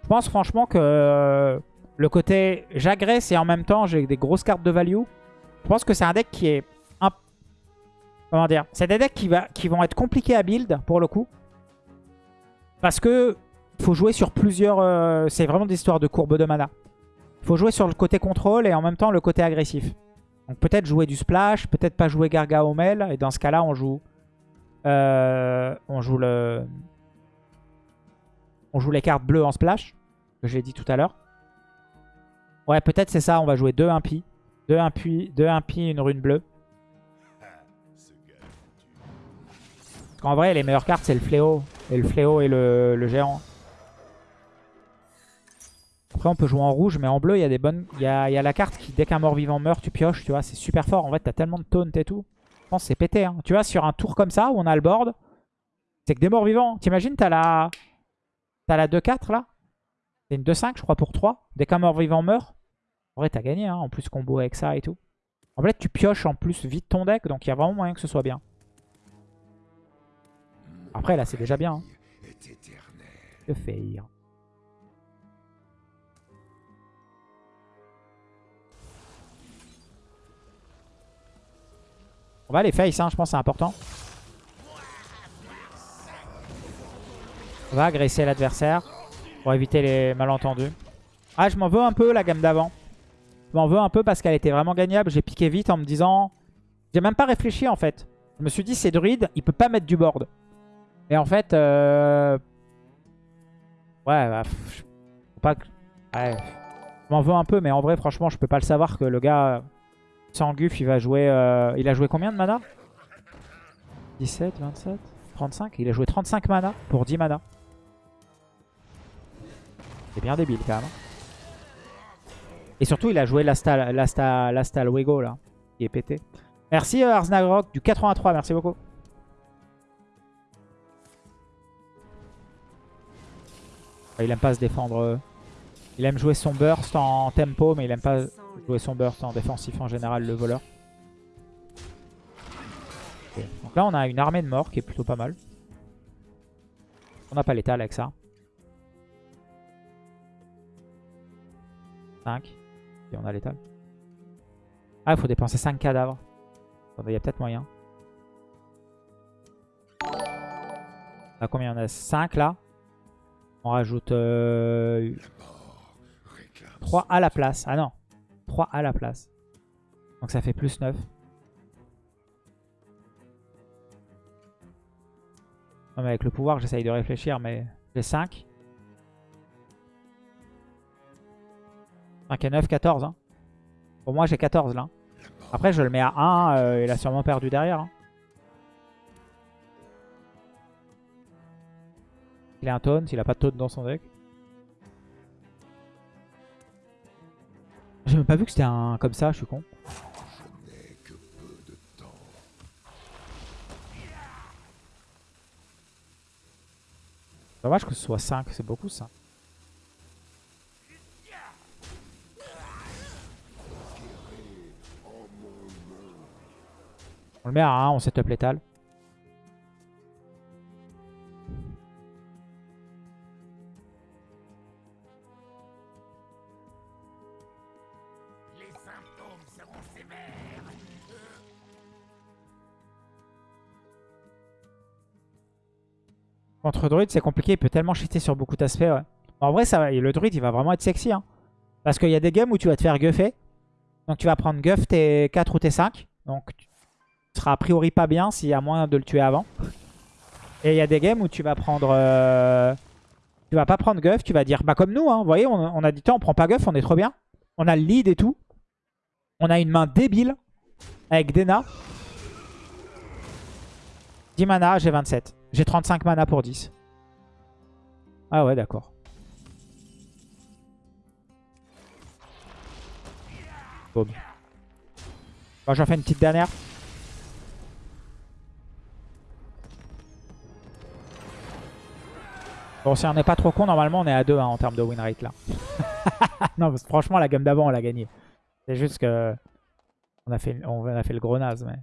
Je pense franchement que euh, le côté j'agresse et en même temps j'ai des grosses cartes de value. Je pense que c'est un deck qui est... Comment dire C'est des decks qui, va... vont être compliqués à build pour le coup. Parce que faut jouer sur plusieurs... euh, C'est vraiment des histoires de courbe de mana. Il faut jouer sur le côté contrôle et en même temps le côté agressif. Donc peut-être jouer du splash, peut-être pas jouer Gargaomel. Et dans ce cas-là, on joue... euh, on joue le... On joue les cartes bleues en splash, que j'ai dit tout à l'heure. Ouais, peut-être c'est ça, on va jouer 2 impies. 2 impies, 2 impies, une rune bleue. Parce qu'en vrai, les meilleures cartes, c'est le fléau. Et le fléau et le géant. Après, on peut jouer en rouge, mais en bleu, il y a des bonnes. Il y a, il y a la carte qui, dès qu'un mort-vivant meurt, tu pioches, tu vois, c'est super fort. En fait, t'as tellement de taunt et tout. Je pense que c'est pété. Hein. Tu vois, sur un tour comme ça, où on a le board, c'est que des morts-vivants. T'imagines, t'as la. T'as la 2-4 là? C'est une 2-5, je crois, pour 3. Dès qu'un mort-vivant meurt, en vrai, t'as gagné. Hein. En plus, combo avec ça et tout. En fait, tu pioches en plus vite ton deck, donc il y a vraiment moyen que ce soit bien. Après, là, c'est déjà bien. Hein. Faire? On va les face, hein, je pense c'est important. On va agresser l'adversaire pour éviter les malentendus. Ah, je m'en veux un peu la gamme d'avant. Je m'en veux un peu parce qu'elle était vraiment gagnable. J'ai piqué vite en me disant... J'ai même pas réfléchi en fait. Je me suis dit, c'est druide, il peut pas mettre du board. Et en fait... Euh... Ouais, bah... pas. Je m'en veux un peu, mais en vrai, franchement, je peux pas le savoir que le gars... Sans Guf, il va jouer... euh, Il a joué combien de mana? 17, 27, 35 Il a joué 35 mana pour 10 mana. C'est bien débile quand même. Et surtout, il a joué l'Asta l'Asta- l'Asta Luego là, qui est pété. Merci euh, Arznagrok du 83, merci beaucoup. Ah, Il aime pas se défendre. euh. Il aime jouer son burst en tempo, mais il aime pas jouer son burst en défensif en général, le voleur. Donc là, on a une armée de morts qui est plutôt pas mal. On n'a pas l'étal avec ça. 5. Et on a l'étal. Ah, il faut dépenser 5 cadavres. Il y a peut-être moyen. Là, combien? On a 5 là. On rajoute euh,
Mort réclame
3 à la place. Ah non. 3 à la place. Donc ça fait plus 9. Non mais avec le pouvoir j'essaye de réfléchir mais j'ai 5. 5 et 9, 14. Hein. Pour moi j'ai 14 là. Après je le mets à 1, euh, il a sûrement perdu derrière. hein. Il a un taunt, il a pas de taunt dans son deck. J'ai même pas vu que c'était un comme ça, je suis con. Dommage que ce soit 5, c'est beaucoup ça. On le met à 1, on setup létal. Contre druide, c'est compliqué, il peut tellement cheater sur beaucoup d'aspects. En vrai, le druide, il va vraiment être sexy. Hein. Parce qu'il y a des games où tu vas te faire guffer. Donc tu vas prendre guff tes 4 ou tes 5. Donc tu seras a priori pas bien s'il y a moyen de le tuer avant. Et il y a des games où tu vas prendre... euh, Tu vas pas prendre guff, tu vas dire... Bah comme nous, hein, vous voyez, on, on a dit temps, on prend pas guff, on est trop bien. On a le lead et tout. On a une main débile avec Dena. 10 mana, j'ai 27. J'ai 35 mana pour 10. Ah ouais, d'accord. Boum. Bon, j'en fais une petite dernière. Bon, si on n'est pas trop con, normalement on est à 2 en termes de win rate là. non, franchement, la gamme d'avant, on l'a gagné. C'est juste que on a fait, on a fait le gros naze, mais...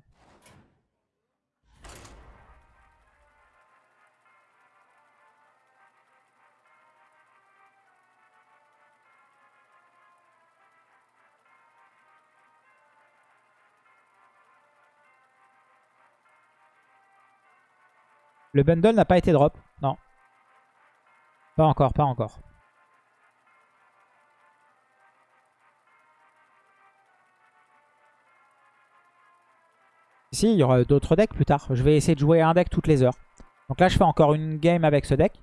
Le bundle n'a pas été drop. Non. Pas encore, pas encore. Si, il y aura d'autres decks plus tard. Je vais essayer de jouer un deck toutes les heures. Donc là, je fais encore une game avec ce deck.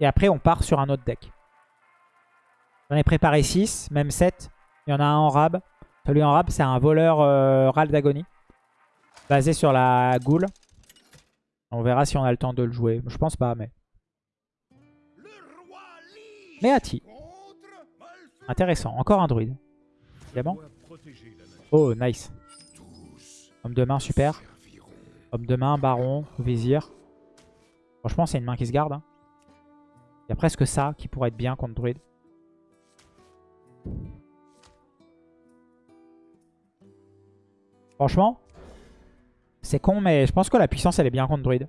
Et après, on part sur un autre deck. J'en ai préparé 6, même 7. Il y en a un en rab. Celui en rab, c'est un voleur euh, Ral d'agonie. Basé sur la goule. On verra si on a le temps de le jouer. Je pense pas, mais...
Contre
Intéressant. Encore un druide. Évidemment. Oh, nice. Homme de main, super. Homme de main, baron, vizir. Franchement, c'est une main qui se garde. hein. Il y a presque ça qui pourrait être bien contre druide. Franchement, c'est con, mais je pense que la puissance, elle est bien contre druide.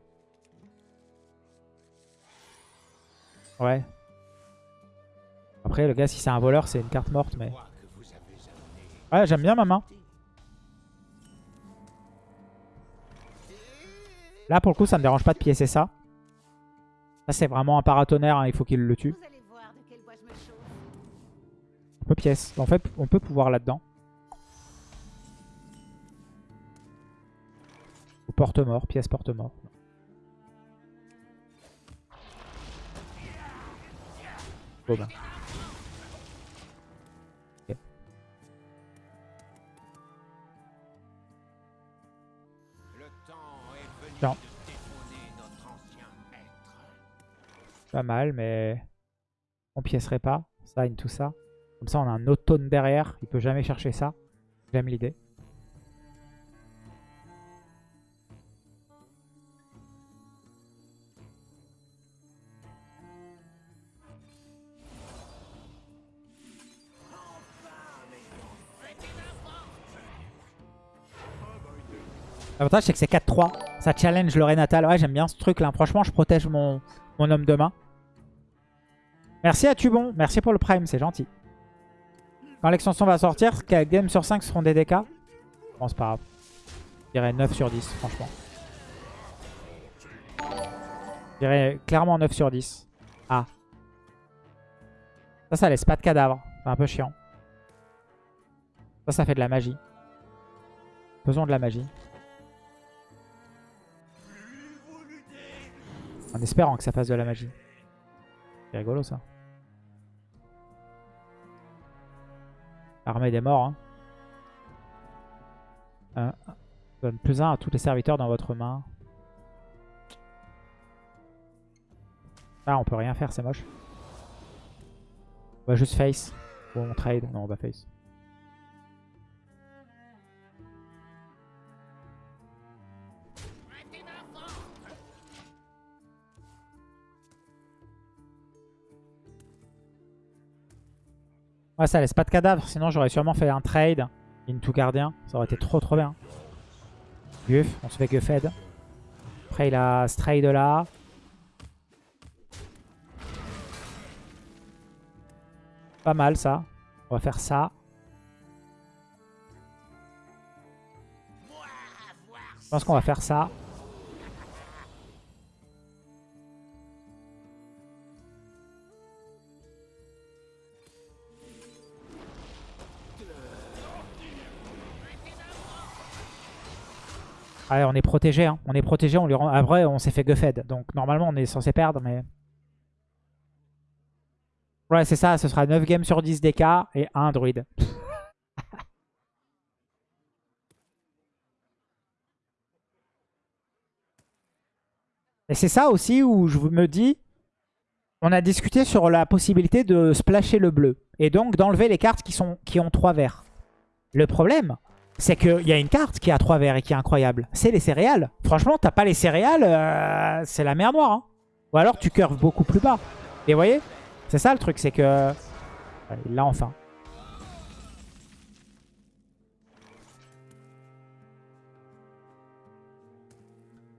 Ouais. Après, le gars, si c'est un voleur, c'est une carte morte, mais... Ouais, j'aime bien ma main. Là, pour le coup, ça me dérange pas de piécer ça. Ça, c'est vraiment un paratonnerre, hein, il faut qu'il le tue. On peut pièce. En fait, on peut pouvoir là-dedans. Porte-mort, pièce porte-mort. Bon ben. Ok.
Le temps est venu
Non.
de détrôner notre ancien maître.
Pas mal, mais on piécerait pas. Ça, tout ça. Comme ça, on a un automne derrière. Il peut jamais chercher ça. J'aime l'idée. L'avantage, c'est que c'est 4-3. Ça challenge le Renatal. Ouais, j'aime bien ce truc là. Franchement, je protège mon, homme de main. Merci à Tubon. Merci pour le prime, c'est gentil. Quand l'extension va sortir, 4 games sur 5 seront des DK. Bon, c'est pas. Je dirais 9 sur 10, franchement. Je dirais clairement 9 sur 10. Ah. Ça, ça laisse pas de cadavre. C'est un peu chiant. Ça, ça fait de la magie. Faisons de la magie. En espérant que ça fasse de la magie. C'est rigolo ça. Armée des morts. Hein. Euh, donne plus 1 à tous les serviteurs dans votre main. Ah, on peut rien faire, c'est moche. On va juste face. Ou on trade. Non, on va face. Ouais, ça laisse pas de cadavre. Sinon, j'aurais sûrement fait un trade into gardien. Ça aurait été trop trop bien. Guff, on se fait Guffed. Après, il a ce trade là. Pas mal ça. On va faire ça. Je pense qu'on va faire ça. Ouais, on est protégé. Hein. On est protégé. On lui rend... Après, on s'est fait Guffed. Donc, normalement, on est censé perdre, mais... Ouais, c'est ça. Ce sera 9 games sur 10 DK et 1 druide. et c'est ça aussi où je me dis... On a discuté sur la possibilité de splasher le bleu. Et donc d'enlever les cartes qui, qui ont 3 verts. Le problème, c'est qu'il y a une carte qui a 3 verts et qui est incroyable. C'est les céréales. Franchement, t'as pas les céréales, euh, c'est la mer noire. hein. Ou alors tu curves beaucoup plus bas. Et vous voyez C'est ça le truc, c'est que... Il l'a enfin.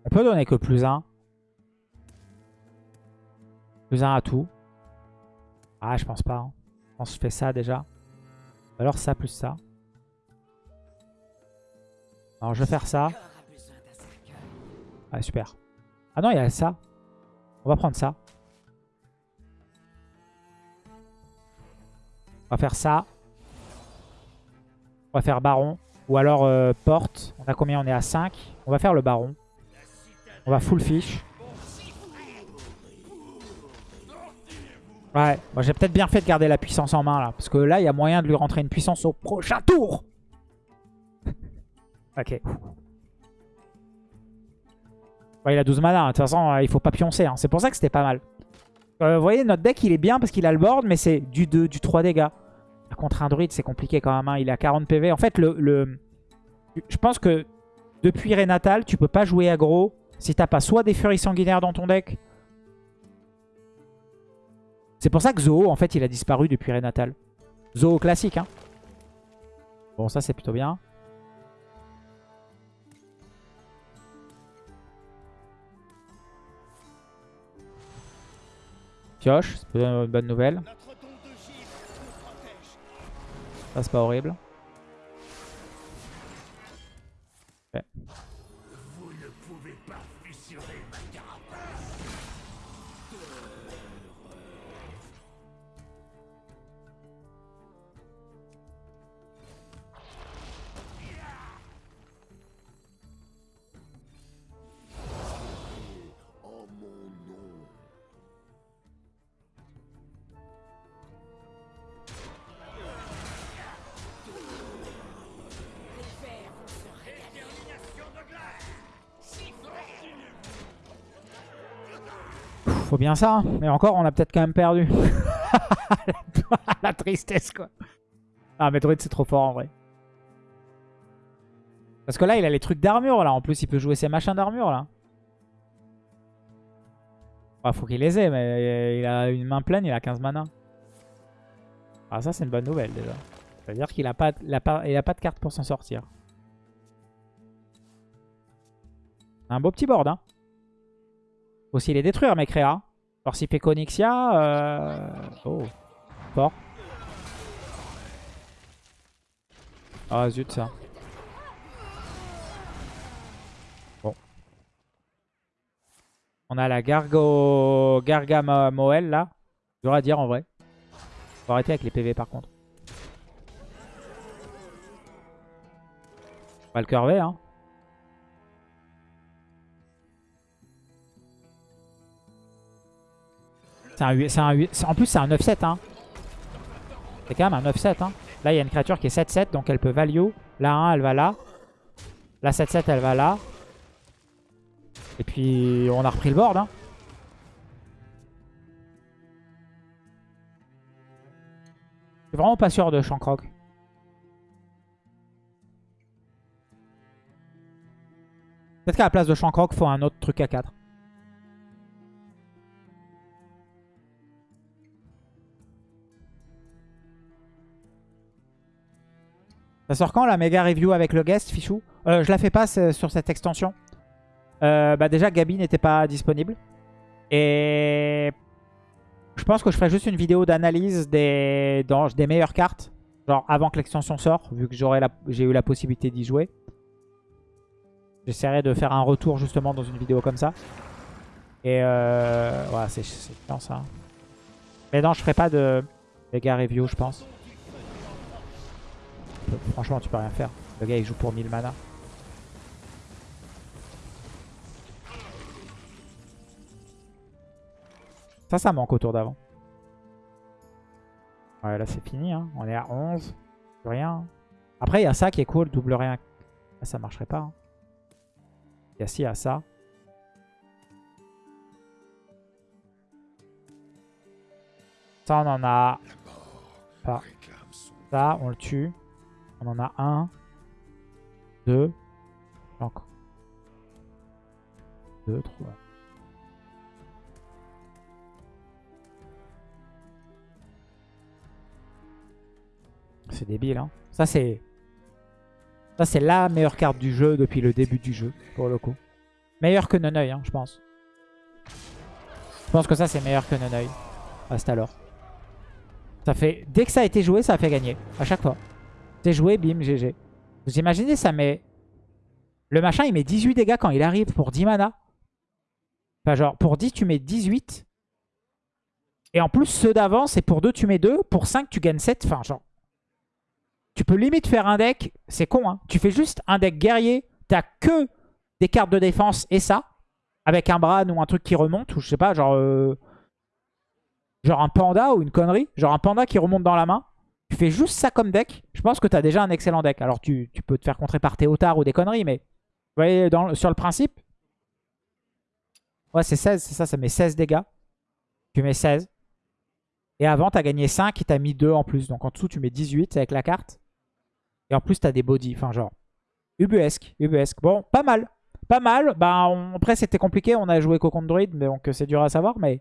On peut donner que plus 1. Plus 1 à tout. Ah, je pense pas. hein. Je pense que je fais ça déjà. Ou Alors ça plus ça. Alors je vais faire ça. Ah super. Ah non, il y a ça. On va prendre ça. On va faire ça. On va faire baron. Ou alors euh, porte. On a combien? On est à 5. On va faire le baron. On va full fish. Ouais, moi j'ai peut-être bien fait de garder la puissance en main là. Parce que là, il y a moyen de lui rentrer une puissance au prochain tour. Ok. Il a 12 mana. De toute façon, euh, il faut pas pioncer. hein. C'est pour ça que c'était pas mal. Euh, vous voyez, notre deck, il est bien parce qu'il a le board, mais c'est du 2, du 3 dégâts. contre un druide, c'est compliqué quand même. hein. Il a 40 PV. En fait, le, le- je pense que depuis Renatal, tu peux pas jouer aggro si t'as pas soit des furies sanguinaires dans ton deck. C'est pour ça que Zoo, en fait, il a disparu depuis Renatal. Zoo classique, hein. Bon, ça, c'est plutôt bien. Pioche, c'est une bonne nouvelle. Ça, c'est pas horrible. Bien ça. hein. Mais encore, on a peut-être quand même perdu. La tristesse, quoi. Ah, Druid, c'est trop fort, en vrai. Parce que là, il a les trucs d'armure, là. En plus, il peut jouer ses machins d'armure, là. Ah, faut qu'il les ait, mais il a une main pleine, il a 15 mana. Ah, ça, c'est une bonne nouvelle, déjà. C'est-à-dire qu'il a pas de carte pour s'en sortir. Un beau petit board, hein. Faut aussi les détruire, mes créas. Alors, s'il fait Conixia... Euh... Oh. Fort. Ah, zut, ça. Bon. On a la Gargo... Gargamoel, là. Dur à dire, en vrai. Faut arrêter avec les PV, par contre. On va le curver, hein. C'est un, hu- c'est un hu- c'est- en plus, c'est un 9-7. Hein. C'est quand même un 9-7. Hein. Là, il y a une créature qui est 7-7, donc elle peut value. La 1, elle va là. La 7-7, elle va là. Et puis, on a repris le board. Hein. Je suis vraiment pas sûr de Shankrock. Peut-être qu'à la place de Shankrock, faut un autre truc à 4. Ça sort quand la méga review avec le guest, Fichou Euh, Je la fais pas sur cette extension. Euh, bah déjà, Gabi n'était pas disponible. Et je pense que je ferai juste une vidéo d'analyse des, meilleures cartes. Genre avant que l'extension sorte, vu que j'ai eu la possibilité d'y jouer. J'essaierai de faire un retour justement dans une vidéo comme ça. Et euh, voilà, c'est chiant ça. Mais non, je ferai pas de méga review, je pense. Franchement, tu peux rien faire. Le gars, il joue pour 1000 mana. Ça, ça manque au tour d'avant. Ouais, là, c'est fini. Hein. On est à 11. Plus rien. Après, il y a ça qui est cool. Double rien. Ah, ça marcherait pas. hein. Il y a il y a ça. Ça, on en a Ça, on le tue. On en a un. Deux. Encore. Deux, trois. C'est débile, hein. Ça, c'est... Ça, c'est la meilleure carte du jeu depuis le début du jeu, pour le coup. Meilleure que Noneuil, hein, je pense. Je pense que ça, c'est meilleur que Noneuil. Hasta alors. Ça fait... Dès que ça a été joué, ça a fait gagner. À chaque fois. C'est joué, bim, GG. Vous imaginez, ça met... Le machin, il met 18 dégâts quand il arrive pour 10 mana. Enfin, genre, pour 10, tu mets 18. Et en plus, ceux d'avant, c'est pour 2, tu mets 2. Pour 5, tu gagnes 7. Enfin, genre... Tu peux limite faire un deck... C'est con, hein. Tu fais juste un deck guerrier. T'as que des cartes de défense et ça. Avec un Bran ou un truc qui remonte. Ou je sais pas, genre... euh, Genre un panda ou une connerie. Genre un panda qui remonte dans la main. Tu fais juste ça comme deck. Je pense que tu as déjà un excellent deck. Alors tu, tu peux te faire contrer par Théotard ou des conneries, mais vous voyez, sur le principe, ouais, c'est 16, c'est ça, ça met 16 dégâts. Tu mets 16. Et avant, t'as gagné 5 et t'as mis 2 en plus. Donc en dessous, tu mets 18 avec la carte. Et en plus, t'as des bodies. Enfin, genre, ubuesque, ubuesque. Bon, pas mal. Pas mal. Bah, après, c'était compliqué. On a joué qu'au contre druide, donc c'est dur à savoir. Mais